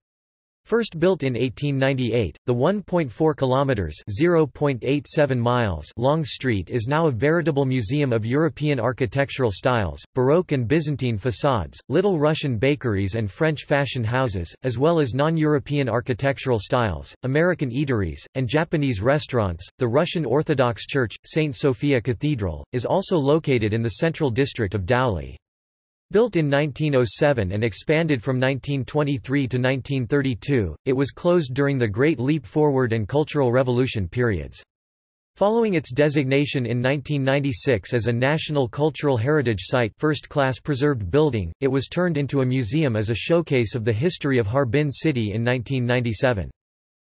[SPEAKER 1] First built in 1898, the 1.4 kilometers (0.87 miles) long street is now a veritable museum of European architectural styles, Baroque and Byzantine facades, Little Russian bakeries and French fashion houses, as well as non-European architectural styles, American eateries, and Japanese restaurants. The Russian Orthodox Church, St. Sophia Cathedral, is also located in the central district of Daoli. Built in 1907 and expanded from 1923 to 1932, it was closed during the Great Leap Forward and Cultural Revolution periods. Following its designation in 1996 as a National Cultural Heritage Site first-class preserved building, it was turned into a museum as a showcase of the history of Harbin city in 1997.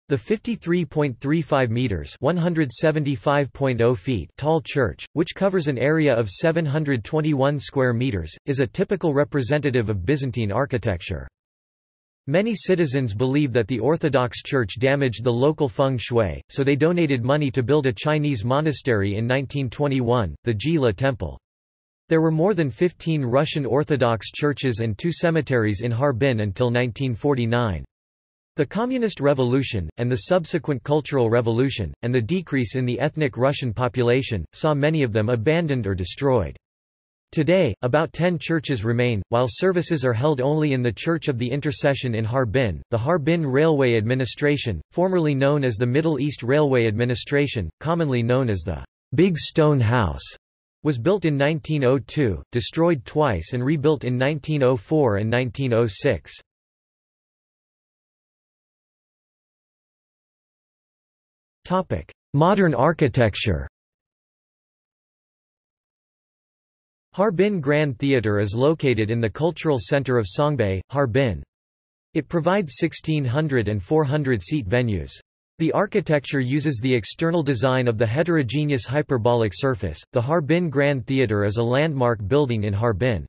[SPEAKER 1] The 53.35 meters (175.0 feet) tall church, which covers an area of 721 square meters, is a typical representative of Byzantine architecture. Many citizens believe that the Orthodox Church damaged the local feng shui, so they donated money to build a Chinese monastery in 1921, the Jila Temple. There were more than 15 Russian Orthodox churches and two cemeteries in Harbin until 1949. The Communist Revolution, and the subsequent Cultural Revolution, and the decrease in the ethnic Russian population, saw many of them abandoned or destroyed. Today, about ten churches remain, while services are held only in the Church of the Intercession in Harbin. The Harbin Railway Administration, formerly known as the Middle East Railway Administration, commonly known as the Big Stone House, was built in 1902, destroyed twice and rebuilt in 1904 and 1906. Topic: Modern architecture. Harbin Grand Theatre is located in the cultural center of Songbei, Harbin. It provides 1600 and 400-seat venues. The architecture uses the external design of the heterogeneous hyperbolic surface. The Harbin Grand Theatre is a landmark building in Harbin.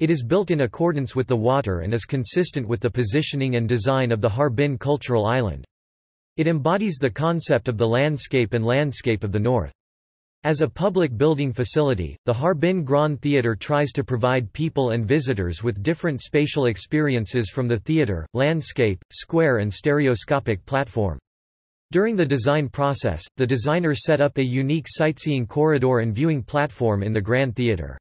[SPEAKER 1] It is built in accordance with the water and is consistent with the positioning and design of the Harbin Cultural Island. It embodies the concept of the landscape and landscape of the north. As a public building facility, the Harbin Grand Theatre tries to provide people and visitors with different spatial experiences from the theatre, landscape, square and stereoscopic platform. During the design process, the designer set up a unique sightseeing corridor and viewing platform in the Grand Theatre.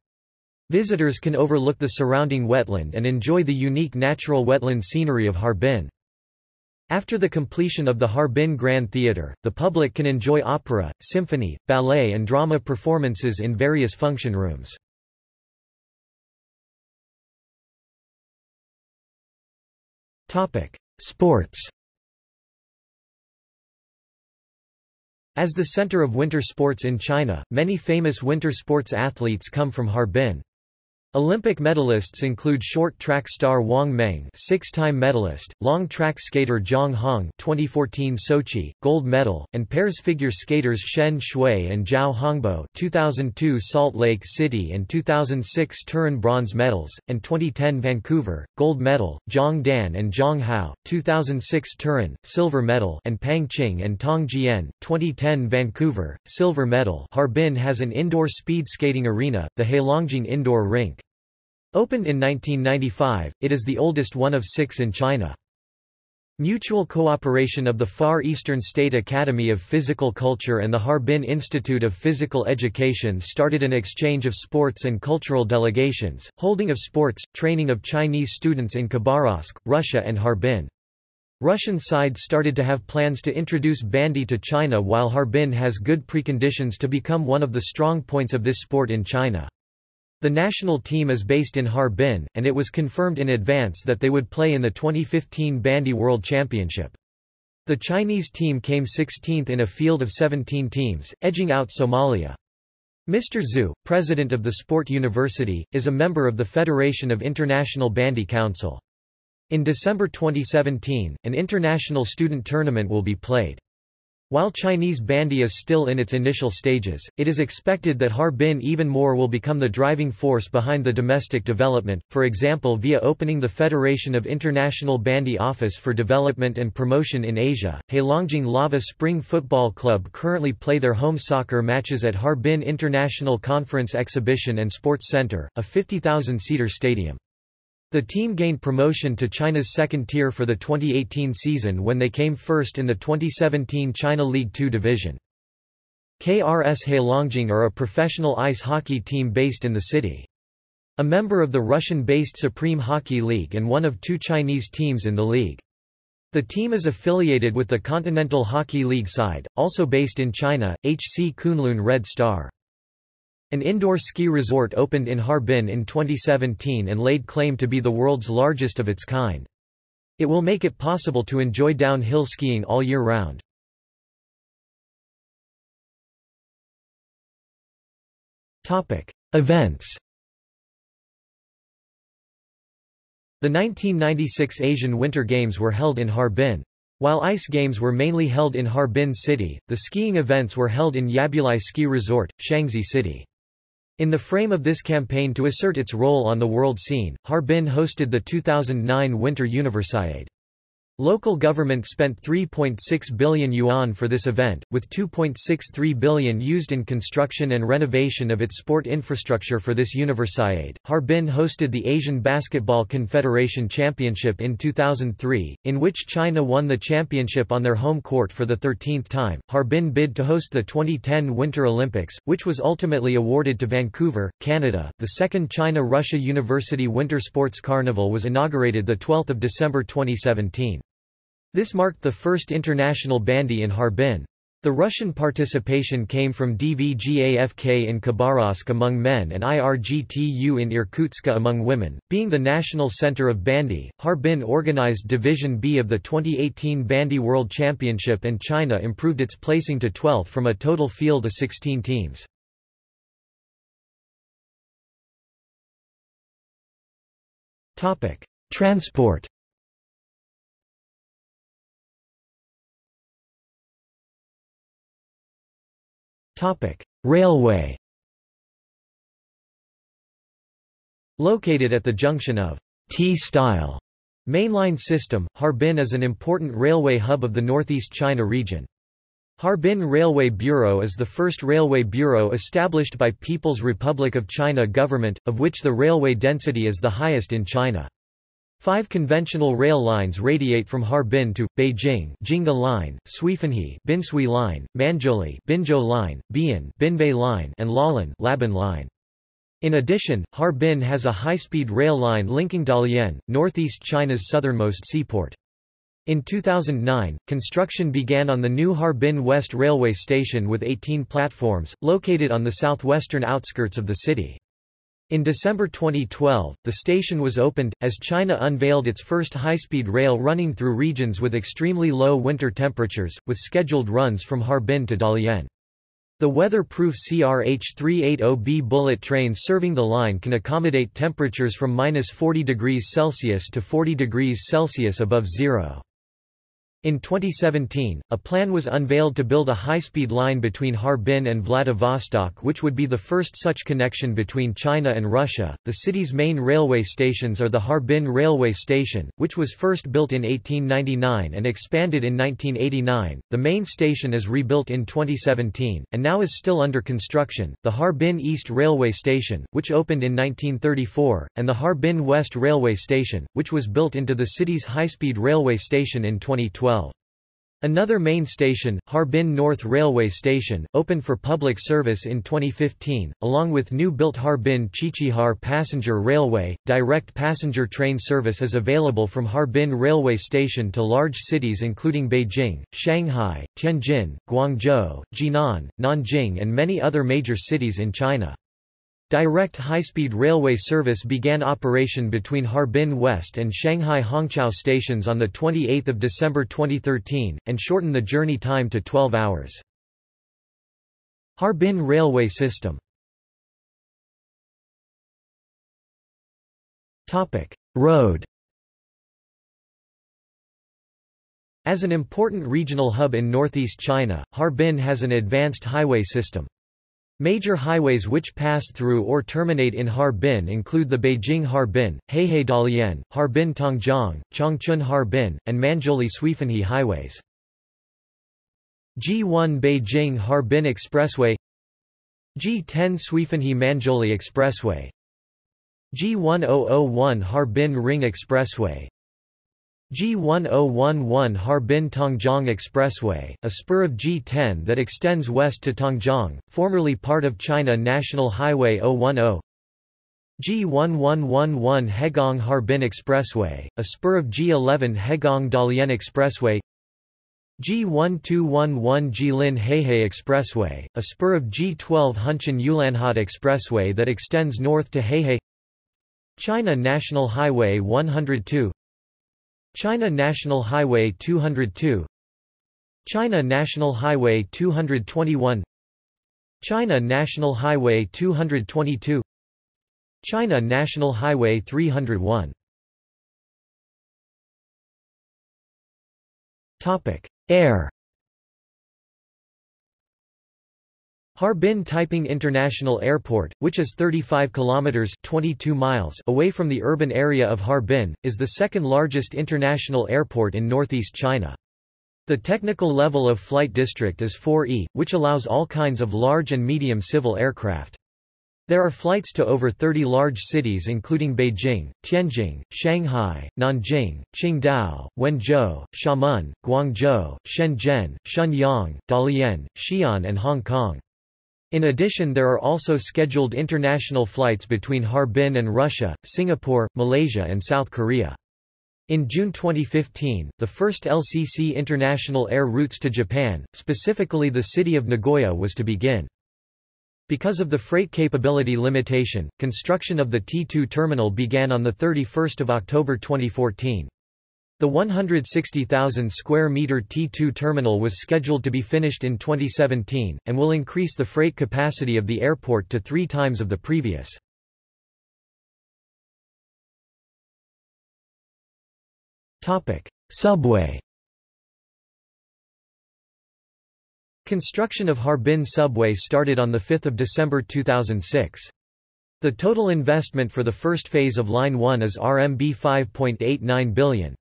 [SPEAKER 1] Visitors can overlook the surrounding wetland and enjoy the unique natural wetland scenery of Harbin. After the completion of the Harbin Grand Theatre, the public can enjoy opera, symphony, ballet and drama performances in various function rooms. Sports As the center of winter sports in China, many famous winter sports athletes come from Harbin. Olympic medalists include short track star Wang Meng, six-time medalist, long track skater Zhang Hong, 2014 Sochi gold medal, and pairs figure skaters Shen Xue and Zhao Hongbo, 2002 Salt Lake City and 2006 Turin bronze medals, and 2010 Vancouver gold medal, Zhang Dan and Zhang Hao, 2006 Turin silver medal, and Pang Qing and Tong Jian, 2010 Vancouver silver medal. Harbin has an indoor speed skating arena, the Heilongjiang Indoor Rink. Opened in 1995, it is the oldest one of six in China. Mutual cooperation of the Far Eastern State Academy of Physical Culture and the Harbin Institute of Physical Education started an exchange of sports and cultural delegations, holding of sports, training of Chinese students in Khabarovsk, Russia and Harbin. Russian side started to have plans to introduce bandy to China while Harbin has good preconditions to become one of the strong points of this sport in China. The national team is based in Harbin, and it was confirmed in advance that they would play in the 2015 Bandy World Championship. The Chinese team came 16th in a field of 17 teams, edging out Somalia. Mr. Zhu, president of the Sport University, is a member of the Federation of International Bandy Council. In December 2017, an international student tournament will be played. While Chinese bandy is still in its initial stages, it is expected that Harbin even more will become the driving force behind the domestic development, for example via opening the Federation of International Bandy Office for Development and Promotion in Asia. Heilongjiang Lava Spring Football Club currently play their home soccer matches at Harbin International Conference Exhibition and Sports Center, a 50,000-seater stadium. The team gained promotion to China's second tier for the 2018 season when they came first in the 2017 China League Two division. KRS Heilongjiang are a professional ice hockey team based in the city. A member of the Russian-based Supreme Hockey League and one of two Chinese teams in the league. The team is affiliated with the Continental Hockey League side, also based in China, HC Kunlun Red Star. An indoor ski resort opened in Harbin in 2017 and laid claim to be the world's largest of its kind. It will make it possible to enjoy downhill skiing all year round. Events The 1996 Asian Winter Games were held in Harbin. While ice games were mainly held in Harbin City, the skiing events were held in Yabuli Ski Resort, Shangzhi City. In the frame of this campaign to assert its role on the world scene, Harbin hosted the 2009 Winter Universiade. Local government spent 3.6 billion yuan for this event, with 2.63 billion used in construction and renovation of its sport infrastructure for this Universiade. Harbin hosted the Asian Basketball Confederation Championship in 2003, in which China won the championship on their home court for the 13th time. Harbin bid to host the 2010 Winter Olympics, which was ultimately awarded to Vancouver, Canada. The second China-Russia University Winter Sports Carnival was inaugurated the 12th of December 2017. This marked the first international bandy in Harbin. The Russian participation came from DVGAFK in Khabarovsk among men and IRGTU in Irkutsk among women. Being the national center of bandy, Harbin organized Division B of the 2018 Bandy World Championship and China improved its placing to 12th from a total field of 16 teams. Transport Topic: Railway. Located at the junction of T-style mainline system, Harbin is an important railway hub of the northeast China region. Harbin Railway Bureau is the first railway bureau established by People's Republic of China government, of which the railway density is the highest in China. Five conventional rail lines radiate from Harbin to Beijing: Jingha Line, Suifenhe, Binsui Line, Manzhouli, Binzhou Line, Bian, Binbei Line, and Lalin, Labin Line. In addition, Harbin has a high-speed rail line linking Dalian, northeast China's southernmost seaport. In 2009, construction began on the new Harbin West Railway Station with 18 platforms, located on the southwestern outskirts of the city. In December 2012, the station was opened, as China unveiled its first high-speed rail running through regions with extremely low winter temperatures, with scheduled runs from Harbin to Dalian. The weather-proof CRH-380B bullet trains serving the line can accommodate temperatures from minus 40 degrees Celsius to 40 degrees Celsius above zero. In 2017, a plan was unveiled to build a high-speed line between Harbin and Vladivostok which would be the first such connection between China and Russia. The city's main railway stations are the Harbin Railway Station, which was first built in 1899 and expanded in 1989. The main station is rebuilt in 2017 and now is still under construction. The Harbin East Railway Station, which opened in 1934, and the Harbin West Railway Station, which was built into the city's high-speed railway station in 2012. Another main station, Harbin North Railway Station, opened for public service in 2015, along with new-built Harbin-Qiqihar Passenger Railway. Direct passenger train service is available from Harbin Railway Station to large cities including Beijing, Shanghai, Tianjin, Guangzhou, Jinan, Nanjing and many other major cities in China. Direct high-speed railway service began operation between Harbin West and Shanghai Hongqiao stations on 28 December 2013, and shortened the journey time to 12 hours. Harbin Railway System Road As an important regional hub in northeast China, Harbin has an advanced highway system. Major highways which pass through or terminate in Harbin include the Beijing-Harbin, Heihe-Dalian, Harbin-Tongjiang, Changchun-Harbin, and Manzhouli-Suifenhe highways. G1 Beijing-Harbin Expressway G10 Suifenhe-Manzhouli Expressway G1001 Harbin Ring Expressway G1011 Harbin-Tongjiang Expressway, a spur of G10 that extends west to Tongjiang, formerly part of China National Highway 010 G1111 Hegang Harbin Expressway, a spur of G11 Hegang Dalian Expressway. G1211 Jilin Heihe Expressway, a spur of G12 Hunchun Ulanhot Expressway that extends north to Heihe China National Highway 102 China National Highway 202 China National Highway 221 China National Highway 222 China National Highway 301 Topic Air Harbin Taiping International Airport, which is 35 kilometers 22 miles away from the urban area of Harbin, is the second largest international airport in northeast China. The technical level of flight district is 4E, which allows all kinds of large and medium civil aircraft. There are flights to over 30 large cities including Beijing, Tianjin, Shanghai, Nanjing, Qingdao, Wenzhou, Xiamen, Guangzhou, Shenzhen, Shenyang, Dalian, Xi'an and Hong Kong. In addition there are also scheduled international flights between Harbin and Russia, Singapore, Malaysia and South Korea. In June 2015, the first LCC international air routes to Japan, specifically the city of Nagoya was to begin. Because of the freight capability limitation, construction of the T2 terminal began on 31 October 2014. The 160,000 square meter T2 terminal was scheduled to be finished in 2017, and will increase the freight capacity of the airport to three times of the previous. Subway Construction of Harbin Subway started on 5 December 2006. The total investment for the first phase of Line 1 is RMB 5.89 billion.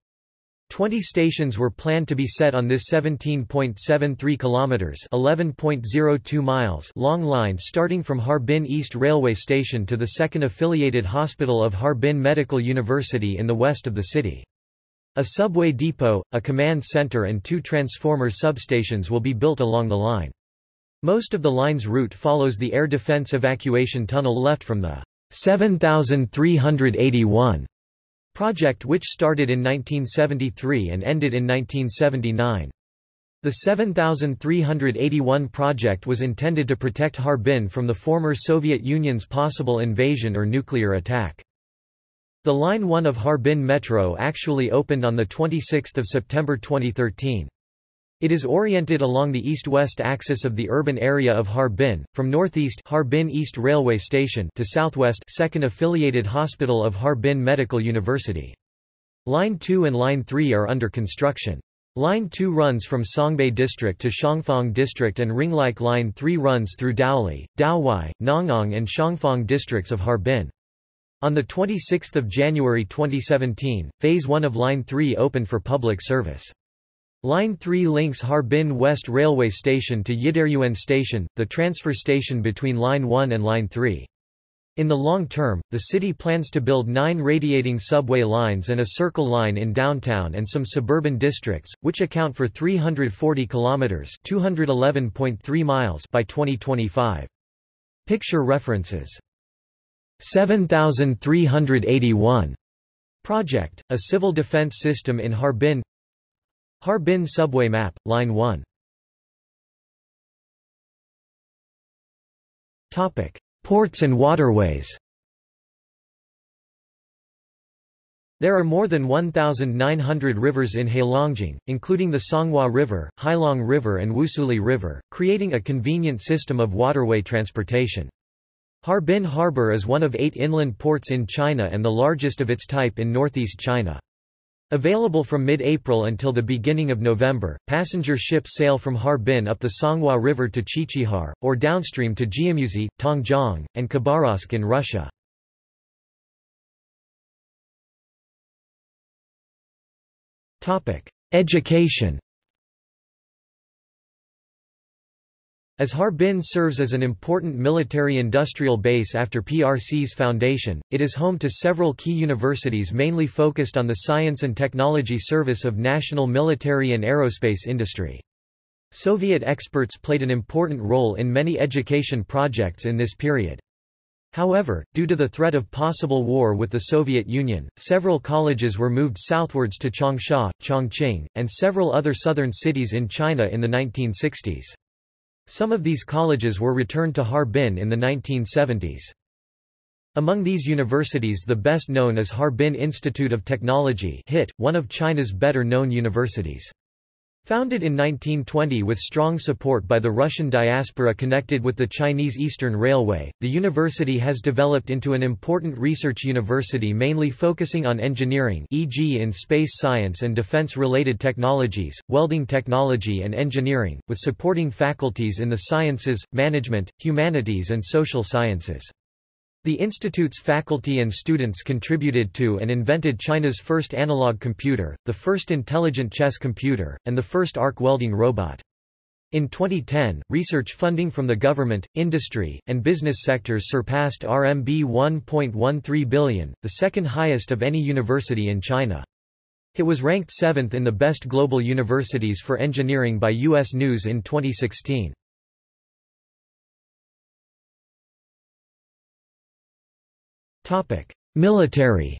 [SPEAKER 1] Twenty stations were planned to be set on this 17.73 kilometers (11.02 miles) long line starting from Harbin East Railway Station to the second affiliated hospital of Harbin Medical University in the west of the city. A subway depot, a command center and two transformer substations will be built along the line. Most of the line's route follows the air defense evacuation tunnel left from the 7381 project which started in 1973 and ended in 1979. The 7381 project was intended to protect Harbin from the former Soviet Union's possible invasion or nuclear attack. The Line 1 of Harbin Metro actually opened on 26 September 2013. It is oriented along the east-west axis of the urban area of Harbin, from northeast Harbin East Railway Station to southwest second affiliated hospital of Harbin Medical University. Line 2 and Line 3 are under construction. Line 2 runs from Songbei District to Xiangfang District and Ringlike Line 3 runs through Daoli, Daowai, Nangang and Xiangfang districts of Harbin. On 26 January 2017, Phase 1 of Line 3 opened for public service. Line 3 links Harbin West Railway Station to Yidaryuan Station, the transfer station between Line 1 and Line 3. In the long term, the city plans to build nine radiating subway lines and a circle line in downtown and some suburban districts, which account for 340 kilometers (211.3 miles) by 2025. Picture references. 7381 Project, a civil defense system in Harbin Harbin subway map, Line 1 Ports and waterways There are more than 1,900 rivers in Heilongjiang, including the Songhua River, Heilong River and Wusuli River, creating a convenient system of waterway transportation. Harbin Harbor is one of eight inland ports in China and the largest of its type in northeast China. Available from mid-April until the beginning of November, passenger ships sail from Harbin up the Songhua River to Qiqihar, or downstream to Jiamusi, Tongjiang, and Khabarovsk in Russia. Education As Harbin serves as an important military-industrial base after PRC's foundation, it is home to several key universities mainly focused on the science and technology service of national military and aerospace industry. Soviet experts played an important role in many education projects in this period. However, due to the threat of possible war with the Soviet Union, several colleges were moved southwards to Changsha, Chongqing, and several other southern cities in China in the 1960s. Some of these colleges were returned to Harbin in the 1970s. Among these universities the best known is Harbin Institute of Technology HIT, one of China's better-known universities. Founded in 1920 with strong support by the Russian diaspora connected with the Chinese Eastern Railway, the university has developed into an important research university mainly focusing on engineering e.g. in space science and defense-related technologies, welding technology and engineering, with supporting faculties in the sciences, management, humanities and social sciences. The institute's faculty and students contributed to and invented China's first analog computer, the first intelligent chess computer, and the first arc welding robot. In 2010, research funding from the government, industry, and business sectors surpassed RMB 1.13 billion, the second highest of any university in China. It was ranked seventh in the best global universities for engineering by U.S. News in 2016. Military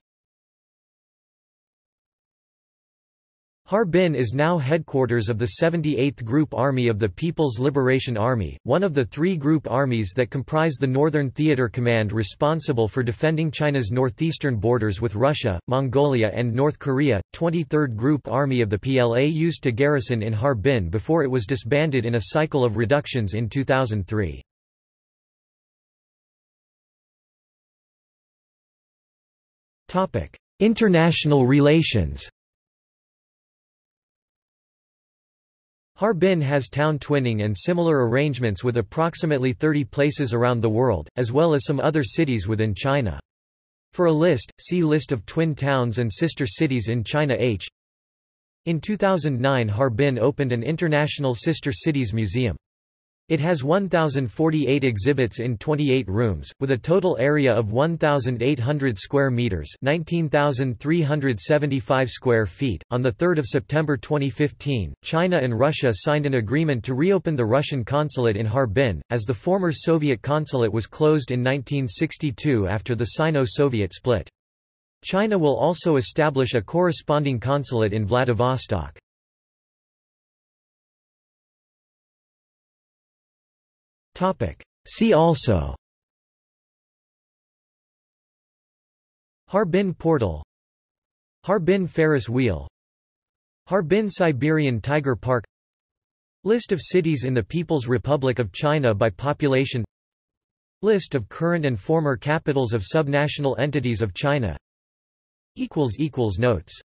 [SPEAKER 1] Harbin is now headquarters of the 78th Group Army of the People's Liberation Army, one of the three group armies that comprise the Northern Theater Command responsible for defending China's northeastern borders with Russia, Mongolia and North Korea. 23rd Group Army of the PLA used to garrison in Harbin before it was disbanded in a cycle of reductions in 2003. International relations Harbin has town twinning and similar arrangements with approximately 30 places around the world, as well as some other cities within China. For a list, see List of twin towns and sister cities in China H. In 2009 Harbin opened an International Sister Cities Museum. It has 1,048 exhibits in 28 rooms, with a total area of 1,800 square meters (19,375 square feet). On the 3rd of September 2015, China and Russia signed an agreement to reopen the Russian consulate in Harbin, as the former Soviet consulate was closed in 1962 after the Sino-Soviet split. China will also establish a corresponding consulate in Vladivostok. Topic. See also. Harbin Portal. Harbin Ferris Wheel. Harbin Siberian Tiger Park. List of cities in the People's Republic of China by population. List of current and former capitals of subnational entities of China. Notes